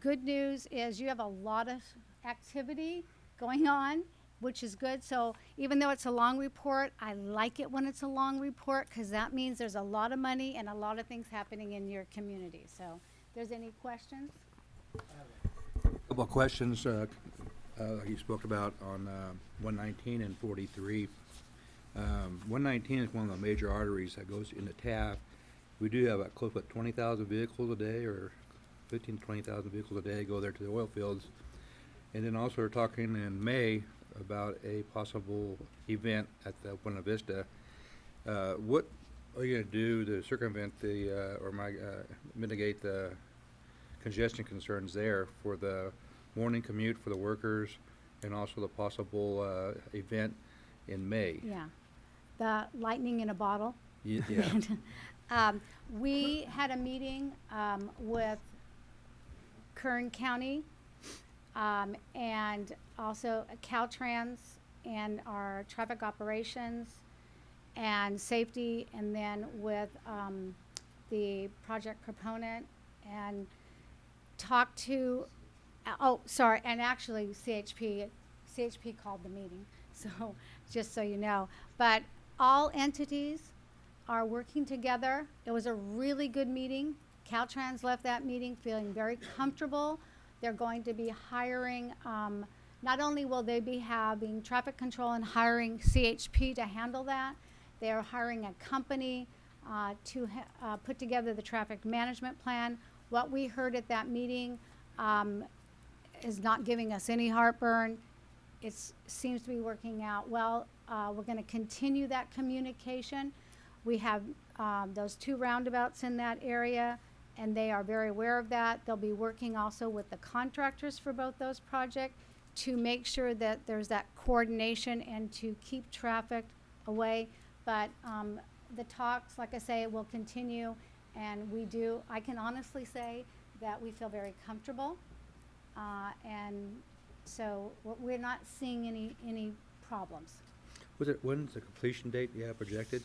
good news is you have a lot of activity going on, which is good. So even though it's a long report, I like it when it's a long report because that means there's a lot of money and a lot of things happening in your community. So, there's any questions? Couple of questions, uh, uh, you spoke about on, uh, one nineteen and forty-three. Um, one nineteen is one of the major arteries that goes into Taft. We do have uh, close to twenty thousand vehicles a day, or 15 to 20,000 vehicles a day go there to the oil fields. And then also we're talking in May about a possible event at the Buena Vista. Uh, what are you gonna do to circumvent the, uh, or mi- uh, mitigate the congestion concerns there for the morning commute for the workers and also the possible, uh, event in May? Yeah. The lightning in a bottle. Ye- Yeah. Um, we had a meeting, um, with Kern County, um, and also Caltrans and our traffic operations and safety, and then with, um, the project proponent and talked to, uh, oh, sorry, and actually CHP, CHP called the meeting, so, just so you know. But all entities are working together. It was a really good meeting. Caltrans left that meeting feeling very comfortable. They're going to be hiring, um, not only will they be having traffic control and hiring CHP to handle that, they are hiring a company uh, to uh, put together the traffic management plan. What we heard at that meeting um, is not giving us any heartburn. It seems to be working out well. Uh, we're going to continue that communication. We have um, those two roundabouts in that area, and they are very aware of that. They'll be working also with the contractors for both those projects to make sure that there's that coordination and to keep traffic away. But um, the talks, like I say, will continue, and we do, I can honestly say that we feel very comfortable. Uh, and so we're- we're not seeing any, any problems. Was it, when's the completion date you have projected?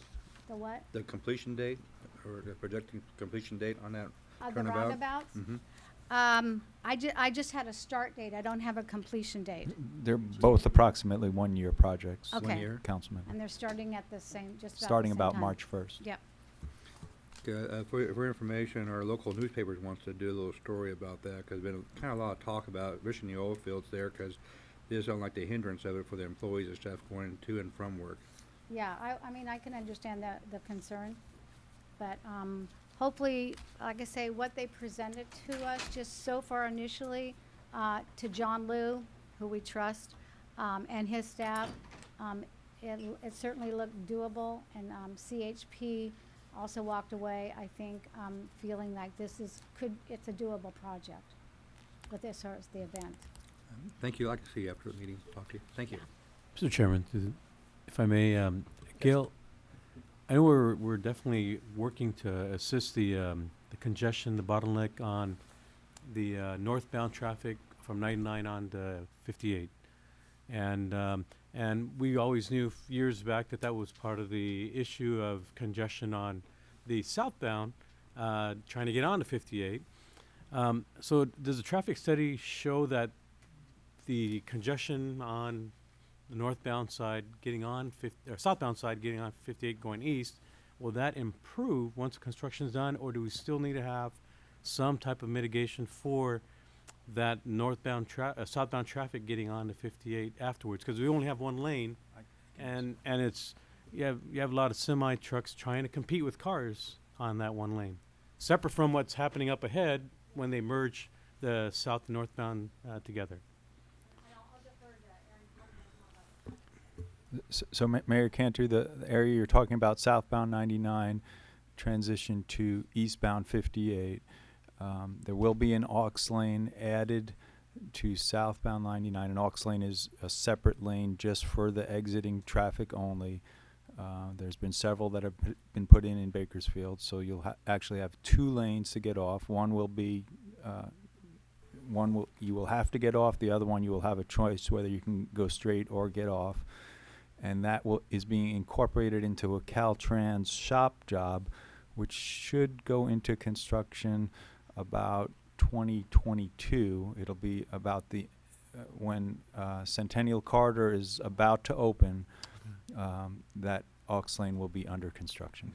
The what? The completion date, or the projected completion date on that Uh, the turnabout? roundabouts? Mm-hmm. Um, I ju- I just had a start date. I don't have a completion date. They're both approximately one-year projects. Okay. year? Councilman. And they're starting at the same, just about the Starting same about time. March 1st. Yep. Uh, for, for information, our local newspapers wants to do a little story about that, cause there's been kind of a lot of talk about wishing the oil fields there, cause they just don't like the hindrance of it for the employees and stuff going to and from work. Yeah, I, I mean, I can understand the, the concern, but, um, hopefully, like I say, what they presented to us just so far initially, uh, to John Liu, who we trust, um, and his staff, um, it, it certainly looked doable, and, um, CHP also walked away, I think, um, feeling like this is, could, it's a doable project with this as the event. Thank you, I'd like to see you after the meeting, talk to you, thank you. Mr. Chairman, if I may, um, Gail, I know we're, we're definitely working to assist the, um, the congestion, the bottleneck on the, uh, northbound traffic from ninety-nine on to fifty-eight. And, um, and we always knew f- years back that that was part of the issue of congestion on the southbound, uh, trying to get on to fifty-eight. Um, so does the traffic study show that the congestion on the northbound side getting on fif- or southbound side getting on 58 going east, will that improve once construction is done, or do we still need to have some type of mitigation for that northbound tra- uh, southbound traffic getting on to 58 afterwards? Because we only have one lane, and and it's you have you have a lot of semi trucks trying to compete with cars on that one lane, separate from what's happening up ahead when they merge the south and northbound uh, together. S- So, Mayor Cantor, the the area you're talking about, southbound 99, transition to eastbound 58. Um, There will be an aux lane added to southbound 99. An aux lane is a separate lane just for the exiting traffic only. Uh, There's been several that have been put in in Bakersfield, so you'll ha- actually have two lanes to get off. One will be, uh, one will, you will have to get off, the other one you will have a choice whether you can go straight or get off and that will, is being incorporated into a Caltrans SHOPP job, which should go into construction about 2022. It'll be about the, uh, when uh, Centennial Corridor is about to open, um, that aux lane will be under construction.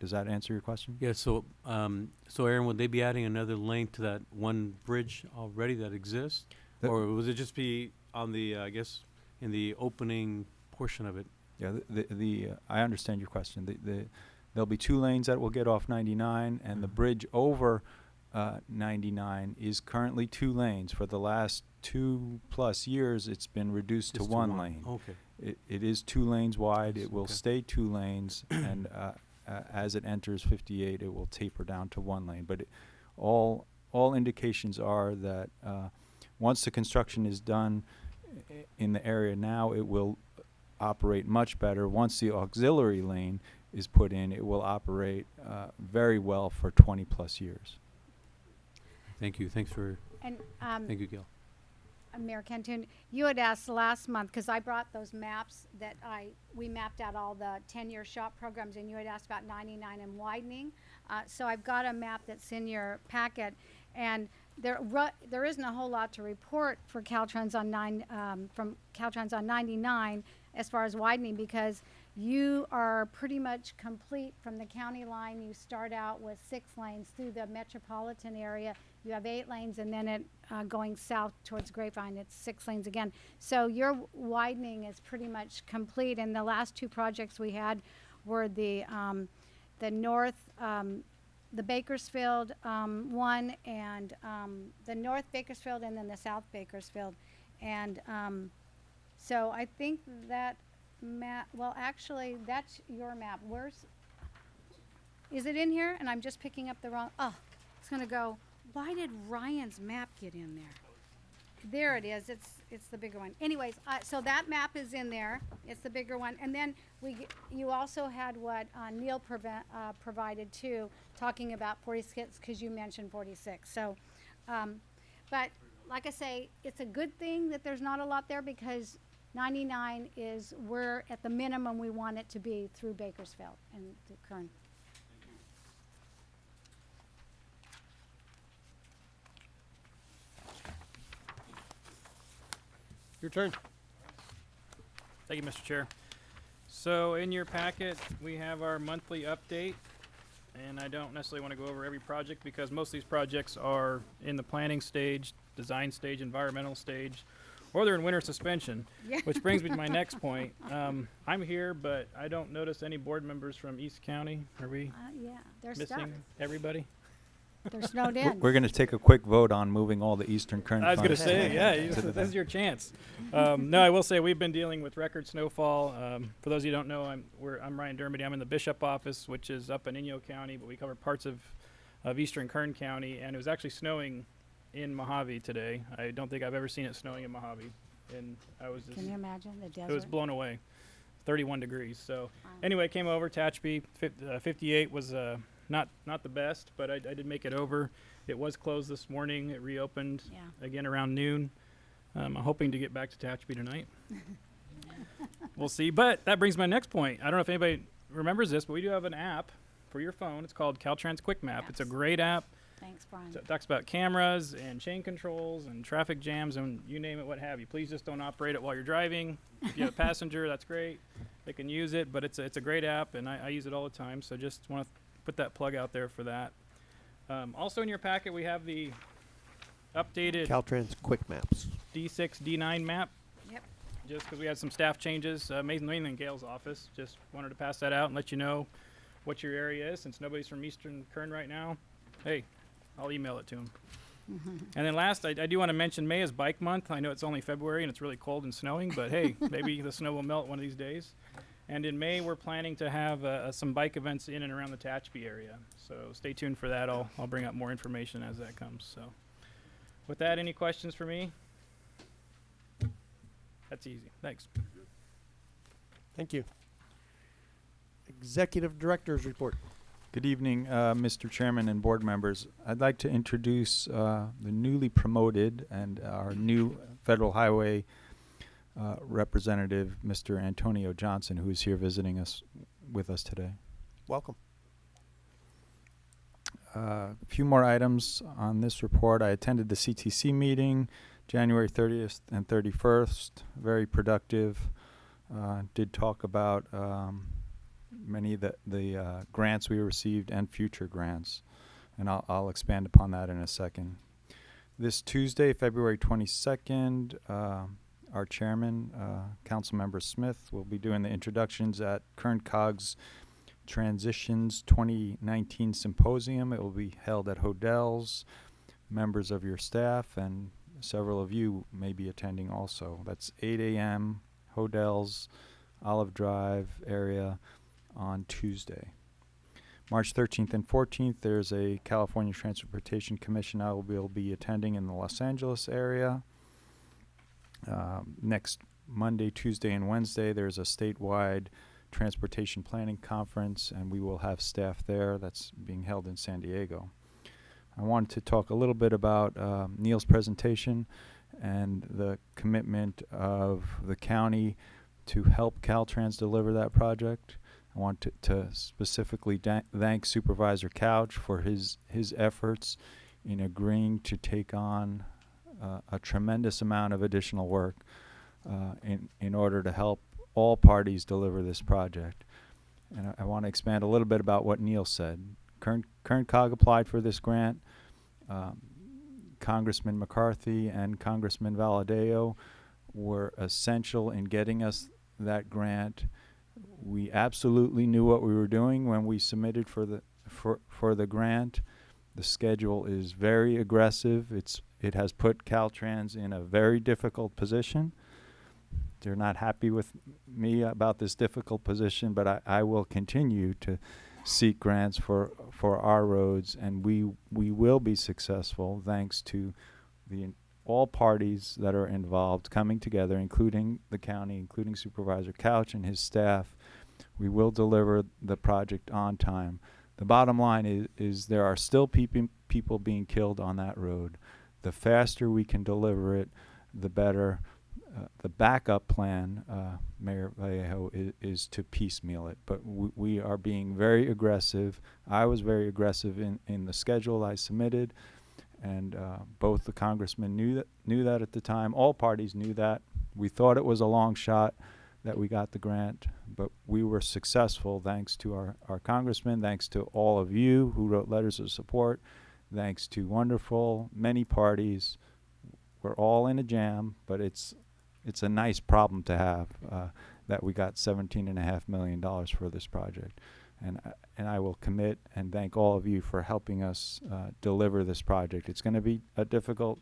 Does that answer your question? Yeah, so, um, so Aaron, would they be adding another lane to that one bridge already that exists? Or would it just be on the, uh, I guess, in the opening portion of it? Yeah, the, the, the uh, I understand your question. The, the, there'll be two lanes that will get off 99, and the Mhm. bridge over uh, 99 is currently two lanes. For the last two plus years, it's been reduced to to one one. lane. Okay. It, it is two lanes wide. It will Okay. stay two lanes, and uh, uh, as it enters 58, it will taper down to one lane. But it, all all indications are that uh, once the construction is done i- in the area now, it will operate much better. Once the auxiliary lane is put in, it will operate uh, very well for 20 plus years. Thank you, thanks for, And, um, thank you, Gail. Uh, Mayor Canton, you had asked last month, because I brought those maps that I, we mapped out all the ten-year SHOPP programs, and you had asked about ninety-nine and widening. Uh, so I've got a map that's in your packet, and there, ru- there isn't a whole lot to report for Caltrans on nine, um, from Caltrans on ninety-nine. As far as widening because you are pretty much complete from the county line. You start out with six lanes through the metropolitan area. You have eight lanes, and then it uh, going south towards Grapevine, it's six lanes again. So your widening is pretty much complete. And the last two projects we had were the um, the north, um, the Bakersfield um, one, and um, the north Bakersfield, and then the south Bakersfield, and um, so I think that map. Well, actually, that's your map. Where's? Is it in here? And I'm just picking up the wrong. Oh, it's gonna go. Why did Ryan's map get in there? There it is. It's it's the bigger one. Anyways, uh, so that map is in there. It's the bigger one. And then we you also had what uh, Neil uh, provided too, talking about 46 because you mentioned 46. So, um, but like I say, it's a good thing that there's not a lot there because 99 is we're at the minimum we want it to be through Bakersfield and through Kern. Your turn. Thank you, Mr. Chair. So in your packet, we have our monthly update. And I don't necessarily want to go over every project because most of these projects are in the planning stage, design stage, environmental stage, or they're in winter suspension. Yeah. Which brings me to my next point. Um, I'm here, but I don't notice any board members from East County. Are we Uh, yeah, they're stuck. missing everybody? They're snowed We're- in. We're gonna take a quick vote on moving all the Eastern Kern I was gonna funds say, yeah, you- the this is your chance. Um, no, I will say we've been dealing with record snowfall. Um, for those of you who don't know, I'm we're, I'm Ryan Dermody. I'm in the Bishop office, which is up in Inyo County, but we cover parts of of Eastern Kern County, and it was actually snowing in Mojave today. I don't think I've ever seen it snowing in Mojave, and I was just Can you imagine the desert? it was blown away. 31 degrees. So Wow. anyway, came over. Fif- uh, 58 was uh, not not the best, but I, I did make it over. It was closed this morning. It reopened Yeah. again around noon. Um, I'm hoping to get back to Tehachapi tonight. we'll see. But that brings my next point. I don't know if anybody remembers this, but we do have an app for your phone. It's called Caltrans Quick Map. It's a great app. Thanks, Brian. So it talks about cameras and chain controls and traffic jams and you name it, what have you. Please just don't operate it while you're driving. If you have a passenger, that's great. They can use it, but it's a, it's a great app and I, I use it all the time. So just want to put that plug out there for that. Um, also in your packet, we have the updated Caltrans Quick Maps. D6, D9 map. Yep. Just because we had some staff changes, uh, mainly mainly in Gail's office. Just wanted to pass that out and let you know what your area is. Since nobody's from Eastern Kern right now, hey, I'll email it to him. And then last, I, I do want to mention May is Bike Month. I know it's only February and it's really cold and snowing, but hey, maybe the snow will melt one of these days. And in May, we're planning to have uh, uh, some bike events in and around the Tehachapi area. So stay tuned for that. I'll, I'll bring up more information as that comes. So, with that, any questions for me? That's easy. Thanks. Thank you. Executive Director's Report. Good evening, uh, Mr. Chairman and board members. I'd like to introduce uh, the newly promoted and our new Federal Highway uh, Representative, Mr. Antonio Johnson, who is here visiting us with us today. Welcome. Uh, A few more items on this report. I attended the CTC meeting January 30th and 31st. Very productive. Uh, did talk about um, many of the, the uh, grants we received and future grants. And I'll, I'll expand upon that in a second. This Tuesday, February 22nd, uh, our chairman, uh, Councilmember Smith, will be doing the introductions at Kern COG's Transitions 2019 Symposium. It will be held at Hodels. Members of your staff and several of you may be attending also. That's 8 a.m. Hodels, Olive Drive area on Tuesday. March 13th and 14th, there's a California Transportation Commission I will be, will be attending in the Los Angeles area. Um, next Monday, Tuesday, and Wednesday, there's a statewide transportation planning conference, and we will have staff there. That's being held in San Diego. I wanted to talk a little bit about um, Neil's presentation and the commitment of the county to help Caltrans deliver that project. I want to, to specifically thank Supervisor Couch for his his efforts in agreeing to take on uh, a tremendous amount of additional work uh, in in order to help all parties deliver this project. And I, I want to expand a little bit about what Neil said. Kern, Kern COG applied for this grant. Um, Congressman McCarthy and Congressman Valadao were essential in getting us that grant. We absolutely knew what we were doing when we submitted for the for for the grant. The schedule is very aggressive. It's it has put Caltrans in a very difficult position. They're not happy with me about this difficult position, but I, I will continue to seek grants for for our roads, and we we will be successful thanks to the all parties that are involved coming together, including the county, including Supervisor Couch and his staff. We will deliver the project on time. The bottom line is, is there are still peop- people being killed on that road. The faster we can deliver it, the better. Uh, the backup plan, uh, Mayor Vallejo, is, is to piecemeal it. But we are being very aggressive. I was very aggressive in, in the schedule I submitted, and uh, both the congressmen knew that knew that at the time. All parties knew that. We thought it was a long shot that we got the grant, but we were successful thanks to our, our congressmen, thanks to all of you who wrote letters of support, thanks to wonderful many parties. We're all in a jam, but it's it's a nice problem to have uh, that we got seventeen and a half million dollars for this project, and I- and I will commit and thank all of you for helping us uh, deliver this project. It's going to be a difficult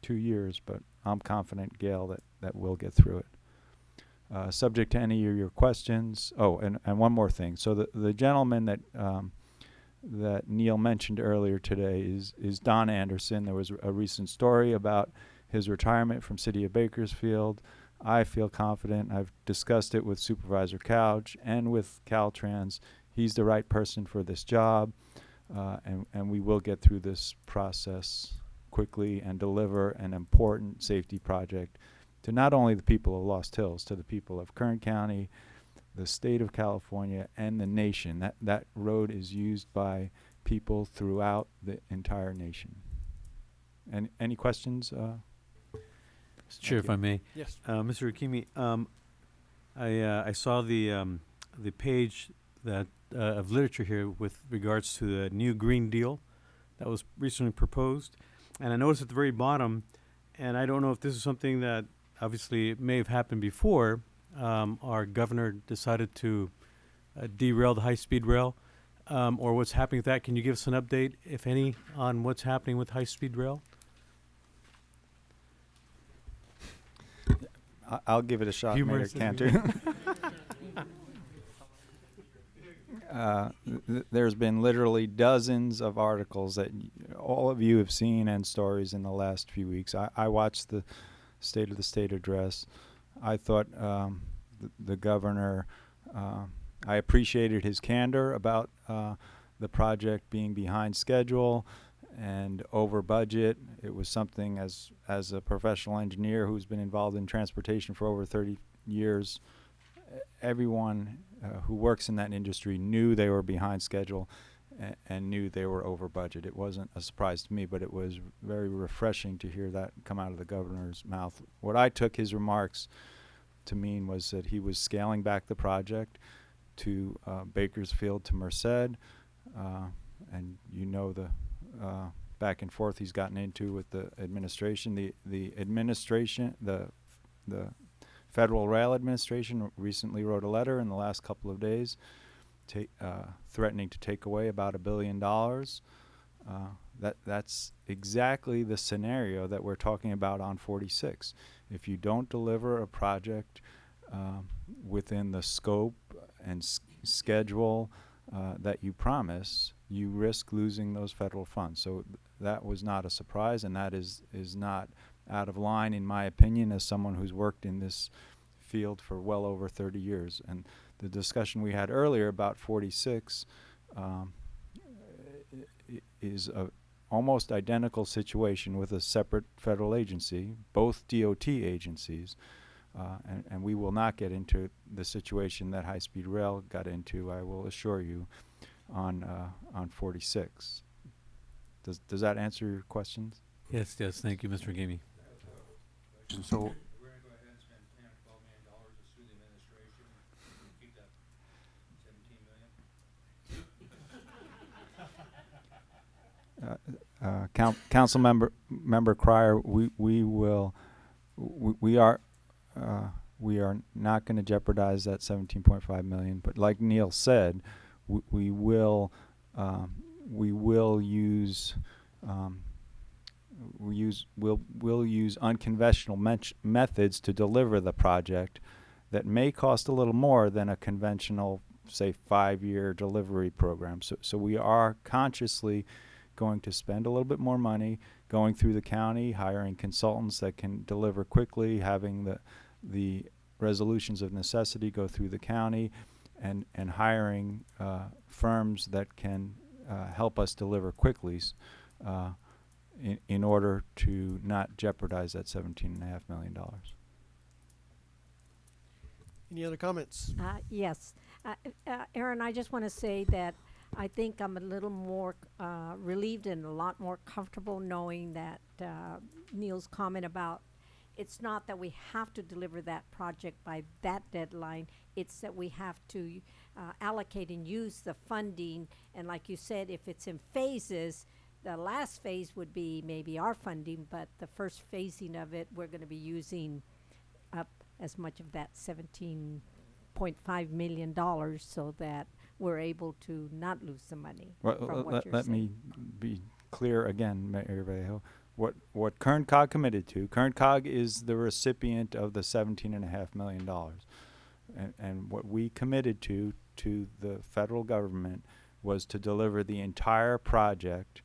two years, but I'm confident, Gail, that that we'll get through it. Uh, subject to any of your questions. Oh, and, and one more thing. So the the gentleman that um, that Neil mentioned earlier today is is Don Anderson. There was a recent story about his retirement from City of Bakersfield. I feel confident. I've discussed it with Supervisor Couch and with Caltrans. He's the right person for this job, uh, and and we will get through this process quickly and deliver an important safety project to not only the people of Lost Hills, to the people of Kern County, the state of California, and the nation. That that road is used by people throughout the entire nation. Any any questions? Uh, Mr. Chair, if I may. Yes. Uh, Mr. Hakimi, um, I, uh, I saw the, um, the page that, uh, of literature here with regards to the new Green Deal that was recently proposed. And I noticed at the very bottom, and I don't know if this is something that obviously may have happened before, um, our governor decided to uh, derail the high-speed rail, um, or what's happening with that. Can you give us an update, if any, on what's happening with high-speed rail? I- I'll give it a shot, Mayor Humorous, that'd be Cantor. uh, th- there's been literally dozens of articles that all of you have seen and stories in the last few weeks. I, I watched the State of the State address. I thought um, the, the governor, uh, I appreciated his candor about uh, the project being behind schedule and over budget. It was something as as a professional engineer who's been involved in transportation for over 30 years, everyone uh, who works in that industry knew they were behind schedule and knew they were over budget. It wasn't a surprise to me, but it was very refreshing to hear that come out of the governor's mouth. What I took his remarks to mean was that he was scaling back the project to uh, Bakersfield to Merced, uh, and you know the uh, back and forth he's gotten into with the administration. The the administration, the the Federal Rail Administration recently wrote a letter in the last couple of days, uh, threatening to take away about a billion dollars. Uh, that that's exactly the scenario that we're talking about on 46. If you don't deliver a project um, within the scope and schedule uh, that you promise, you risk losing those federal funds. So th- that was not a surprise, and that is is not out of line, in my opinion, as someone who's worked in this field for well over 30 years. And the discussion we had earlier about 46 um, is a almost identical situation with a separate federal agency, both DOT agencies. Uh, and, and we will not get into the situation that High Speed Rail got into, I will assure you, on uh, on 46. Does does that answer your questions? Yes, yes. Thank you, Mr. Gamey. So. Uh, uh, count, council member member Crier, we we will we, we are uh, we are not going to jeopardize that 17.5 million. But like Neil said, we, will, um, we will use, um, we use, we'll, we'll use unconventional methods to deliver the project that may cost a little more than a conventional, say, five-year delivery program. So, so we are consciously going to spend a little bit more money going through the county, hiring consultants that can deliver quickly, having the, the resolutions of necessity go through the county, and, and hiring uh, firms that can uh, help us deliver quickly uh, in, in order to not jeopardize that seventeen and a half million dollars. Any other comments? Uh, yes. Uh, uh, Aaron, I just want to say that I think I'm a little more uh, relieved and a lot more comfortable knowing that uh, Neil's comment about it's not that we have to deliver that project by that deadline, it's that we have to uh, allocate and use the funding. And like you said, if it's in phases, the last phase would be maybe our funding, but the first phasing of it, we're going to be using up as much of that seventeen point five million dollars so that we're able to not lose the money Well, from let- what let, you're let saying. me be clear again, Mayor Vallejo. What, what Kern COG committed to, Kern COG is the recipient of the seventeen and a half million dollars. And, and what we committed to, to the federal government was to deliver the entire project,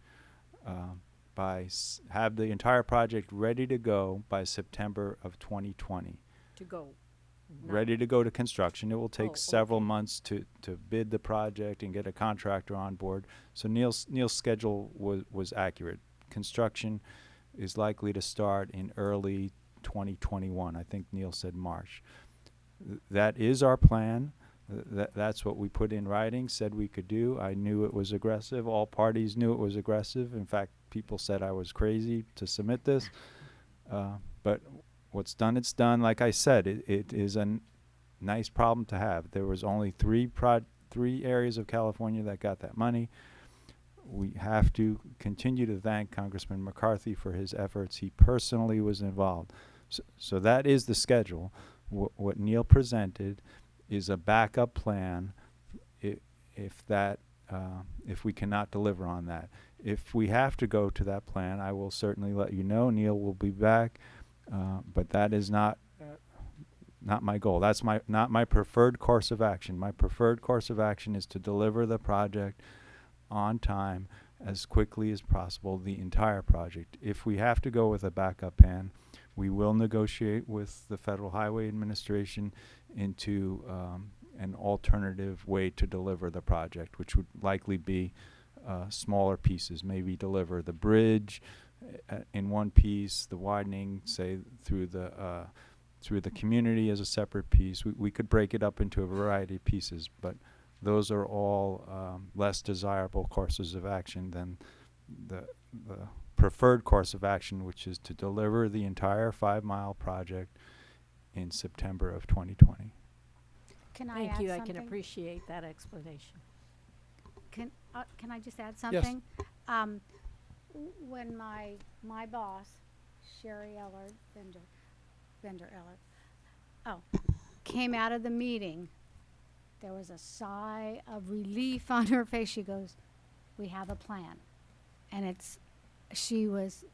um, by, have the entire project ready to go by September of twenty twenty To go. ready to go to construction. It will Oh, take several months to, to bid the project and get a contractor on board. So Neil's, Neil's schedule was, was accurate. Construction is likely to start in early 2021. I think Neil said March. Th- That is our plan. Th- That, that's what we put in writing, said we could do. I knew it was aggressive. All parties knew it was aggressive. In fact, people said I was crazy to submit this. Uh, but what's done, it's done. Like I said, it, it is a nice problem to have. There was only three three areas of California that got that money. We have to continue to thank Congressman McCarthy for his efforts. He personally was involved. So, so that is the schedule. Wh- what Neil presented is a backup plan i- if that, uh, if we cannot deliver on that. If we have to go to that plan, I will certainly let you know. Neil will be back, uh, but that is not not my goal. That's my not my preferred course of action. My preferred course of action is to deliver the project on time as quickly as possible, the entire project. If we have to go with a backup plan, we will negotiate with the Federal Highway Administration into um, an alternative way to deliver the project, which would likely be uh, smaller pieces. Maybe deliver the bridge uh, in one piece, the widening, say through the uh, through the community as a separate piece. We, we could break it up into a variety of pieces, but those are all um, less desirable courses of action than the, the preferred course of action, which is to deliver the entire five mile project in September of 2020. Can I Thank add you, I can appreciate that explanation. Can, uh, can I just add something? Um, when my, my boss, Sharri Ehlert, Bender, Bender Ehlert, oh, came out of the meeting, there was a sigh of relief on her face. She goes, we have a plan. And it's, she was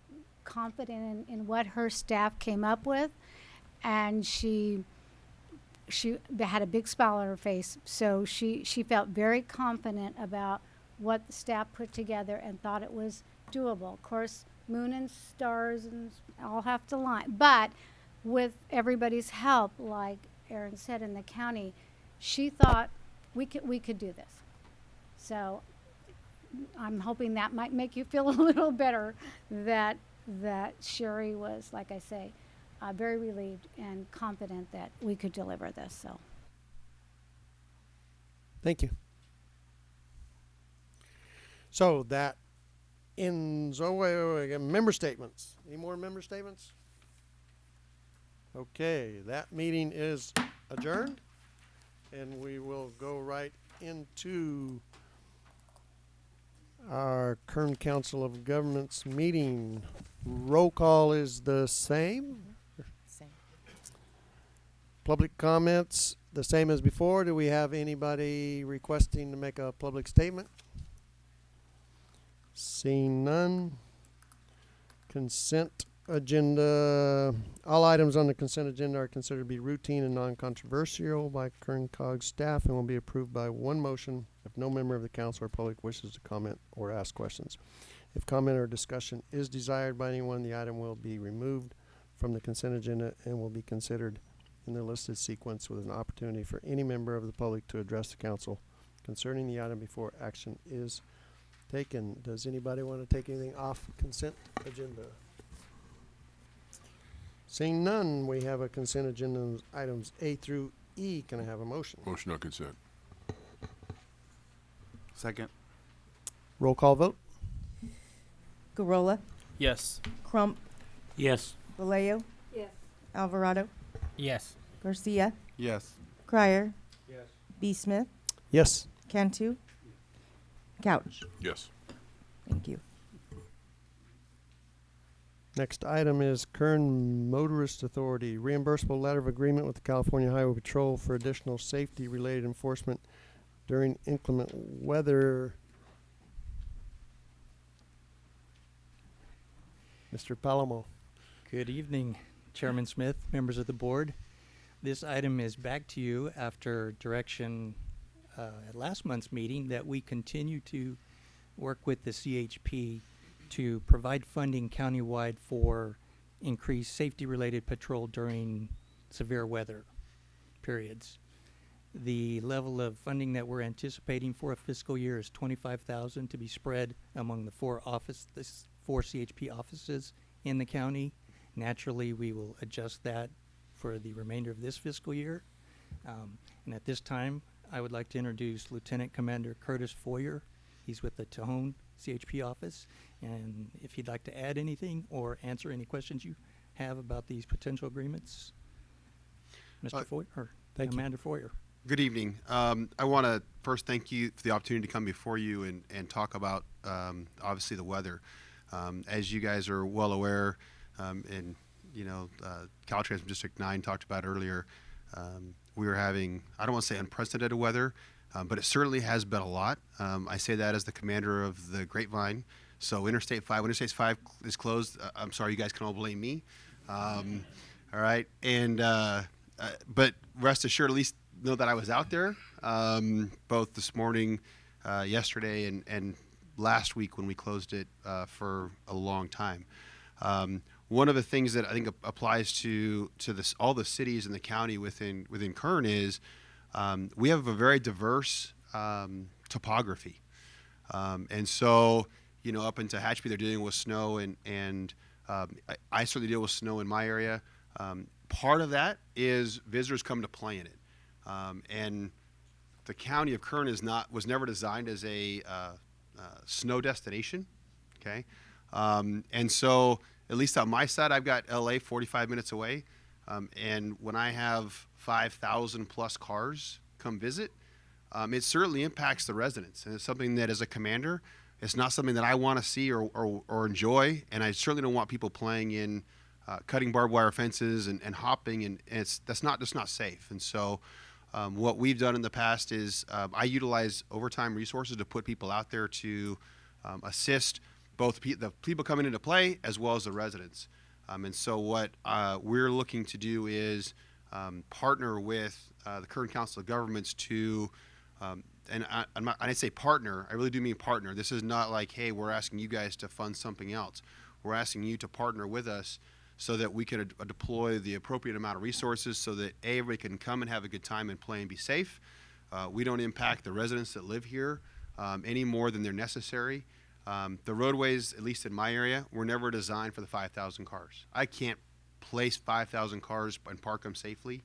confident in, in what her staff came up with, and she, she had a big smile on her face. So she she felt very confident about what the staff put together and thought it was doable. Of course, moon and stars and all have to line, but with everybody's help, like Aaron said in the county, she thought we could we could do this. So I'm hoping that might make you feel a little better that that Sharri was, like I say, uh, very relieved and confident that we could deliver this. So Thank you. So that ends, oh, wait, wait, wait, member statements. Any more member statements? Okay, that meeting is adjourned, and we will go right into our Kern Council of Governments meeting. Roll call is the same. Same. Public comments, the same as before. Do we have anybody requesting to make a public statement? Seeing none. Consent agenda, all items on the consent agenda are considered to be routine and non-controversial by Kern COG staff and will be approved by one motion if no member of the council or public wishes to comment or ask questions. If comment or discussion is desired by anyone, the item will be removed from the consent agenda and will be considered in the listed sequence with an opportunity for any member of the public to address the council concerning the item before action is taken. Does anybody want to take anything off consent agenda? Seeing none, we have a consent agenda items A through E. Can I have a motion? Motion on consent. Second. Roll call vote? Gurrola, Yes. Crump, Yes. Vallejo, Yes. Alvarado, Yes. Garcia, Yes. Crier, Yes. B. Smith, Yes. Cantu, Couch. Yes. Thank you. Next item is Kern Motorist Authority reimbursable letter of agreement with the California Highway Patrol for additional safety-related enforcement during inclement weather. Mr. Palomo. Good evening, Chairman Smith, members of the board. This item is back to you after direction uh, at last month's meeting that we continue to work with the CHP to provide funding countywide for increased safety-related patrol during severe weather periods. The level of funding that we're anticipating for a fiscal year is twenty-five thousand to be spread among the four office, this, four CHP offices in the county. Naturally, we will adjust that for the remainder of this fiscal year. Um, and at this time, I would like to introduce Lieutenant Commander Curtis Foyer. He's with the Tejon CHP office, and if you'd like to add anything or answer any questions you have about these potential agreements, Mr. Uh, Foyer, or thank you. Commander Foyer. Good evening. Um, I want to first thank you for the opportunity to come before you and, and talk about um, obviously the weather. Um, as you guys are well aware, um, and you know, uh, Caltrans District 9 talked about earlier, um, we were having, I don't want to say unprecedented weather, um, but it certainly has been a lot. Um, I say that as the commander of the Grapevine. So Interstate 5, Interstate 5 is closed, uh, I'm sorry, you guys can all blame me. Um, all right. And, uh, uh, but rest assured, at least know that I was out there, um, both this morning, uh, yesterday, and, and last week when we closed it uh, for a long time. Um, one of the things that I think ap- applies to to this, all the cities in the county within within Kern is um, we have a very diverse um, topography, um, and so you know up into Tehachapi they're dealing with snow and and um, I, I certainly deal with snow in my area. Um, part of that is visitors come to play in it, and the county of Kern is not was never designed as a uh, uh, snow destination. Okay, and so at least on my side, I've got LA 45 minutes away, um, and when I have 5,000 plus cars come visit, um, it certainly impacts the residents, and it's something that as a commander, it's not something that I want to see or, or, or enjoy, and I certainly don't want people playing in uh, cutting barbed wire fences and, and hopping, and, and it's that's not just not safe. And so, um, what we've done in the past is um, I utilize overtime resources to put people out there to um, assist both pe- the people coming into play as well as the residents. Um, and so, what uh, we're looking to do is um, partner with uh, the Kern Council of Governments to, um, and I, I'm not, I say partner, I really do mean partner. This is not like, hey, we're asking you guys to fund something else. We're asking you to partner with us so that we can uh, deploy the appropriate amount of resources so that A, everybody can come and have a good time and play and be safe. Uh, we don't impact the residents that live here um, any more than they're necessary. Um, the roadways, at least in my area, were never designed for the 5,000 cars. I can't place 5,000 cars and park them safely.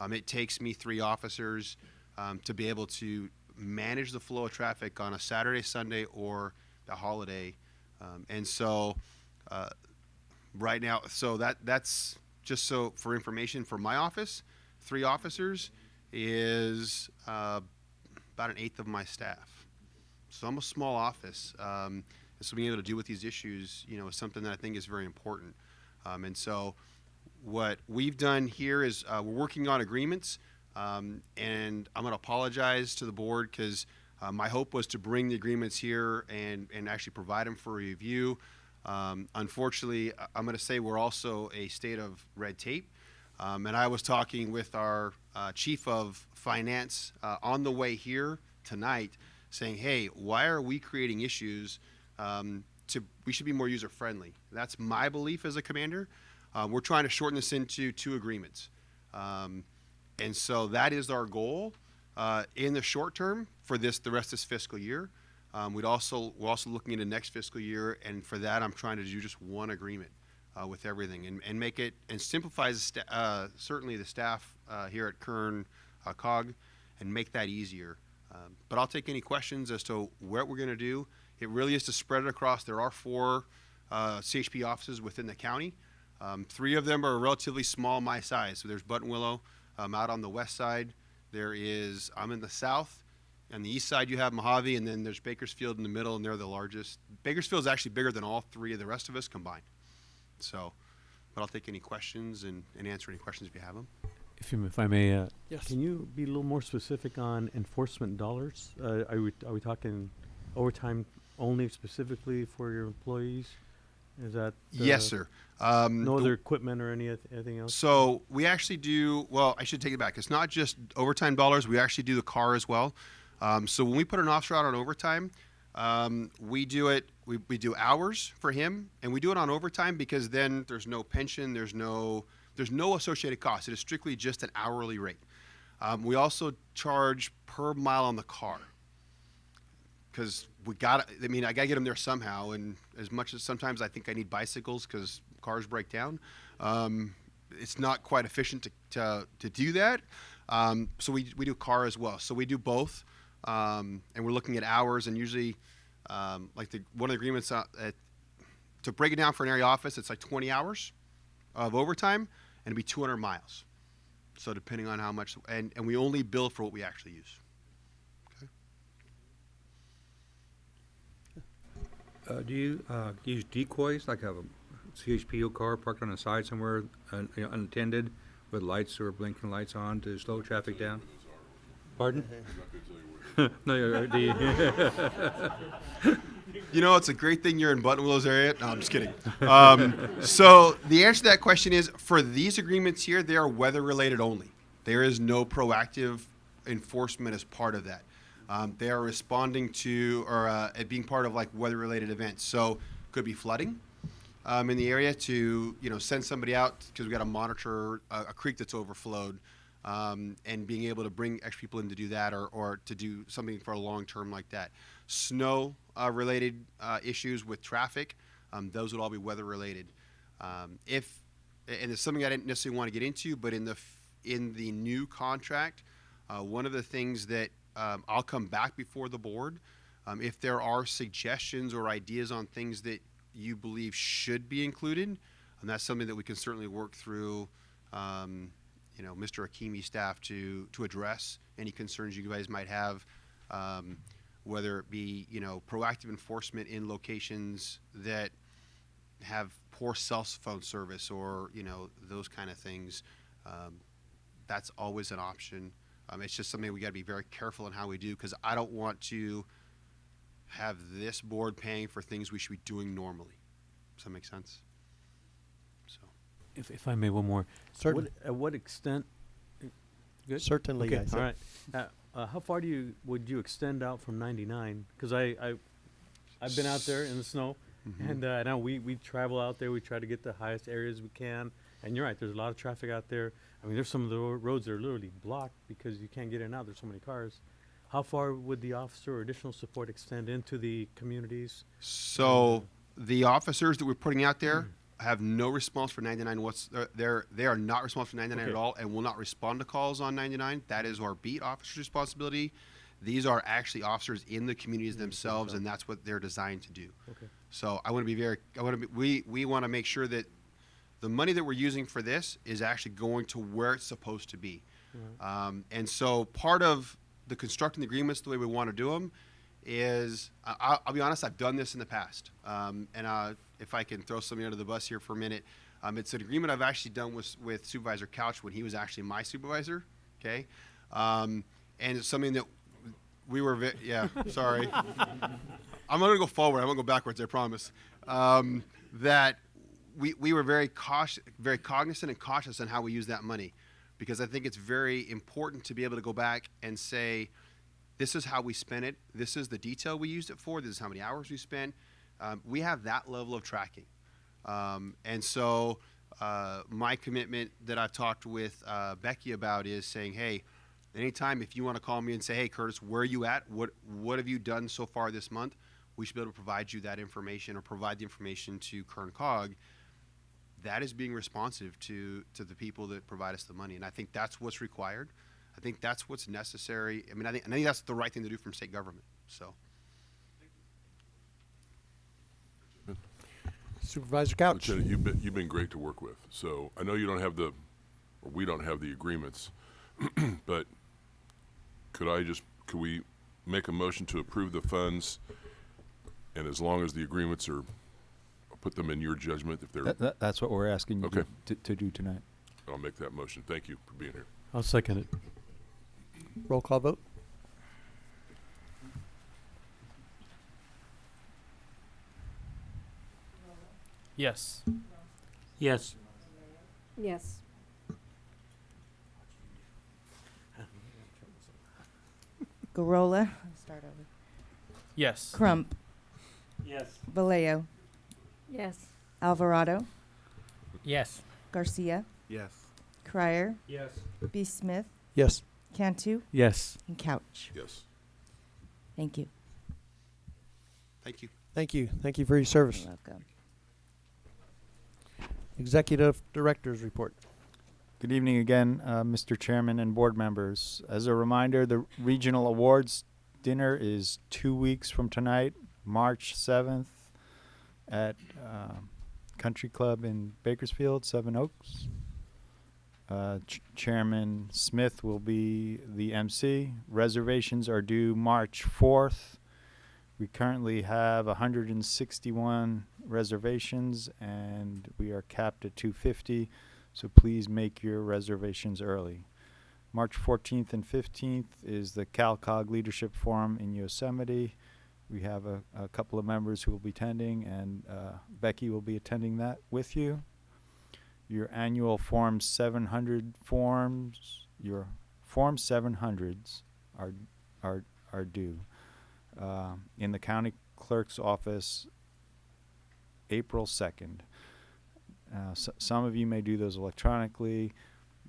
Um, it takes me three officers um, to be able to manage the flow of traffic on a Saturday, Sunday, or the holiday. Um, and so, uh, right now, so that that's just so for information for my office, three officers is uh, about an eighth of my staff. So I'm a small office. Um, so being able to deal with these issues, you know, is something that I think is very important. Um, and so what we've done here is uh, we're working on agreements. Um, and I'm going to apologize to the board because uh, my hope was to bring the agreements here and, and actually provide them for review. Um, unfortunately, I'm going to say we're also a state of red tape. Um, and I was talking with our uh, chief of finance uh, on the way here tonight, saying, "Hey, why are we creating issues? Um, to we should be more user friendly." That's my belief as a commander. Uh, we're trying to shorten this into two agreements, um, and so that is our goal uh, in the short term for this the rest of this fiscal year. Um, we'd also we're also looking into next fiscal year, and for that, I'm trying to do just one agreement uh, with everything and, and make it and sta- uh, certainly the staff uh, here at Kern uh, COG and make that easier. Um, but I'll take any questions as to what we're going to do. It really is to spread it across. There are four uh, CHP offices within the county. Um, three of them are relatively small, my size. So there's Buttonwillow um, out on the west side. There is I'm in the south. On the east side, you have Mojave, and then there's Bakersfield in the middle, and they're the largest. Bakersfield is actually bigger than all three of the rest of us combined. So, but I'll take any questions and, and answer any questions if you have them. If, you, if I may, uh, Yes. can you be a little more specific on enforcement dollars? Uh, are we are we talking overtime only specifically for your employees? Is that Yes, uh, sir. Um, no the- other equipment or any anything else? So we actually do. Well, I should take it back. It's not just overtime dollars. We actually do the car as well. Um, so when we put an officer out on overtime, um, we do it. We, we do hours for him, and we do it on overtime because then there's no pension. There's no there's no associated cost. It is strictly just an hourly rate. Um, we also charge per mile on the car because we got. I mean, I got to get them there somehow. And as much as sometimes I think I need bicycles because cars break down, um, it's not quite efficient to to, to do that. Um, so we we do car as well. So we do both, um, and we're looking at hours. And usually, um, like the one of the agreements uh, at, to break it down for an area office, it's like 20 hours of overtime, and it'd be 200 miles. So depending on how much, and, and we only bill for what we actually use. Uh, do you, uh, use decoys, like have a CHPO car parked on the side somewhere, un- you know, unattended, with lights or blinking lights on to slow traffic down? Pardon? No, you're- do you- You know, it's a great thing you're in Buttonwillow's area. No, I'm just kidding. Um, so the answer to that question is for these agreements here, they are weather related only. There is no proactive enforcement as part of that. Um, they are responding to or uh, being part of like weather related events. So could be flooding um, in the area to you know send somebody out because we got to monitor a, a creek that's overflowed. Um, and being able to bring extra people in to do that or, or to do something for a long term like that. Snow uh, related uh, issues with traffic, um, those would all be weather related. Um, if and it's something I didn't necessarily want to get into, but in the in the new contract, uh, one of the things that um, I'll come back before the board um, if there are suggestions or ideas on things that you believe should be included, and that's something that we can certainly work through. Um, you know, Mr. Hakimi staff to to address any concerns you guys might have, um, whether it be you know proactive enforcement in locations that have poor cell phone service or you know those kind of things. Um, that's always an option. Um, it's just something we got to be very careful in how we do because I don't want to have this board paying for things we should be doing normally. Does that make sense? So. If, if I may, one more. Certainly. What, at what extent? Good. Certainly, Okay. I All right. Uh, uh, how far do you would you extend out from 99? Because I, I I've been out there in the snow, Mhm. and uh, I know we we travel out there. We try to get the highest areas we can. And you're right. There's a lot of traffic out there. I mean, there's some of the ro- roads that are literally blocked because you can't get in and out. There's so many cars. How far would the officer or additional support extend into the communities? So the officers that we're putting out there have no response for 99. What's uh, they're they are not responsible for 99 at Okay. all, and will not respond to calls on 99. That is our beat officer's responsibility. These are actually officers in the communities themselves, and that's what they're designed to do. Okay. So I want to be very. I want to be. We we want to make sure that the money that we're using for this is actually going to where it's supposed to be. Um, and so part of the constructing the agreements the way we want to do them is I- I'll, I'll be honest, I've done this in the past. Um, and uh, if I can throw somebody under the bus here for a minute, um, it's an agreement I've actually done with, with Supervisor Couch when he was actually my supervisor. Okay. Um, and it's something that we were, ve- yeah, sorry. I'm going to go forward. I'm going to go backwards, I promise. Um, that we, we were very cautious, very cognizant and cautious on how we use that money because I think it's very important to be able to go back and say, this is how we spent it. This is the detail we used it for. This is how many hours we spent. Um, we have that level of tracking. Um, and so uh, my commitment that I've talked with uh, Becky about is saying, hey, anytime if you want to call me and say, hey, Curtis, where are you at? What, what have you done so far this month? We should be able to provide you that information or provide the information to Kern COG. That is being responsive to, to the people that provide us the money. And I think that's what's required. I think that's what's necessary. I mean, I think, I think that's the right thing to do from state government. So. Supervisor Couch. Lieutenant, you've been, you've been great to work with. So I know you don't have the, or we don't have the agreements, but could I just, could we make a motion to approve the funds? And as long as the agreements are, I'll put them in your judgment if they're, That, that, that's what we're asking you Okay. to, to do tonight. I'll make that motion. Thank you for being here. I'll second it. Roll call vote. Yes. Yes. Yes. Gurrola. Start over. Yes. Crump. Yes. Vallejo. Yes. Alvarado. Yes. Garcia. Yes. Crier. Yes. B. Smith. Yes. Cantu. Yes. And Couch. Yes. Thank you. Thank you. Thank you. Thank you for your service. You're welcome. Executive Director's Report. Good evening again, uh, Mr. Chairman and board members. As a reminder, the regional awards dinner is two weeks from tonight, March 7th, at uh, Country Club in Bakersfield, Seven Oaks. Uh, Ch- Chairman Smith will be the MC. Reservations are due March 4th. We currently have 161 reservations and we are capped at 250, so please make your reservations early. March 14th and 15th is the CalCog Leadership Forum in Yosemite. We have a, a couple of members who will be attending, and uh, Becky will be attending that with you. Your annual Form 700 forms, your Form 700s are, are, are due uh, in the county clerk's office April 2nd. Uh, some of you may do those electronically,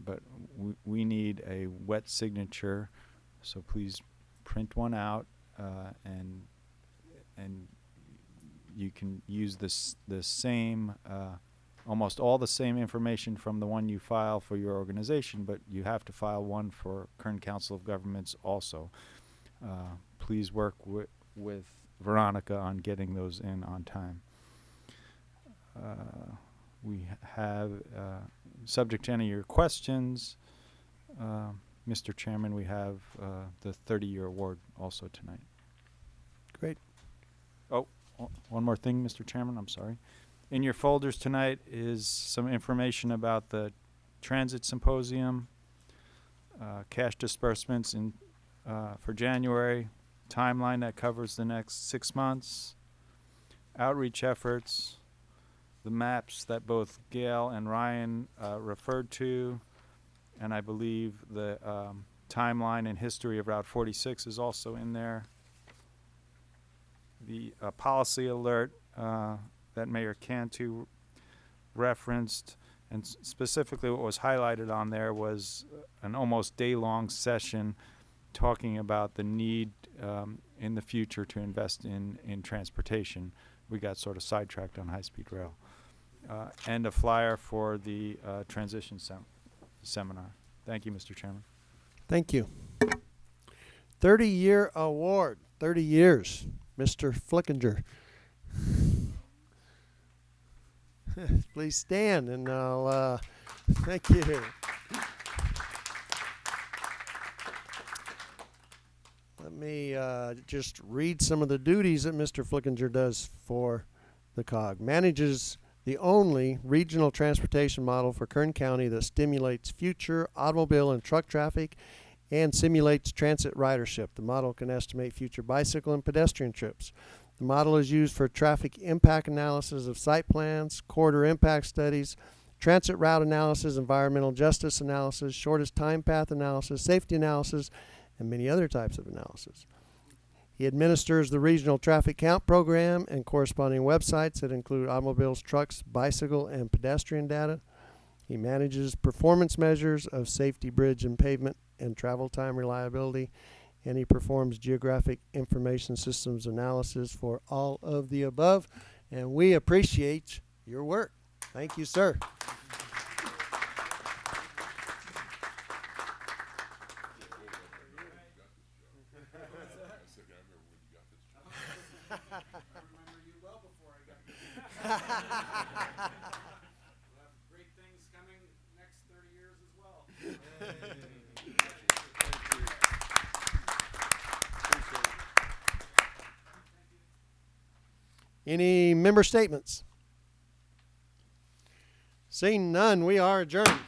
but we, we need a wet signature, so please print one out uh, and and you can use this the same uh, almost all the same information from the one you file for your organization, but you have to file one for Kern Council of Governments also. Uh, please work wi- with Veronica on getting those in on time. Uh, we have, uh, subject to any of your questions, uh, Mr. Chairman, we have uh, the 30-year award also tonight. One more thing, Mr. Chairman, I'm sorry. In your folders tonight is some information about the Transit Symposium, uh, cash disbursements in, uh, for January, timeline that covers the next six months, outreach efforts, the maps that both Gail and Ryan uh, referred to, and I believe the um, timeline and history of Route 46 is also in there. The uh, policy alert uh, that Mayor Cantu referenced, and specifically what was highlighted on there was an almost day-long session talking about the need um, in the future to invest in, in transportation. We got sort of sidetracked on high-speed rail. Uh, and a flyer for the uh, transition sem- seminar. Thank you, Mr. Chairman. Thank you. 30-year award, 30 years, Mr. Flickinger. Please stand and I'll, uh, thank you. let me uh, just read some of the duties that Mr. Flickinger does for the COG. Manages the only regional transportation model for Kern County that stimulates future automobile and truck traffic and simulates transit ridership. The model can estimate future bicycle and pedestrian trips. The model is used for traffic impact analysis of site plans, corridor impact studies, transit route analysis, environmental justice analysis, shortest time path analysis, safety analysis, and many other types of analysis. He administers the regional traffic count program and corresponding websites that include automobiles, trucks, bicycle, and pedestrian data. He manages performance measures of safety, bridge, and pavement and travel time reliability. And he performs geographic information systems analysis for all of the above. And we appreciate your work. Thank you, sir things coming next thirty years as well. Any member statements? Seeing none, we are adjourned.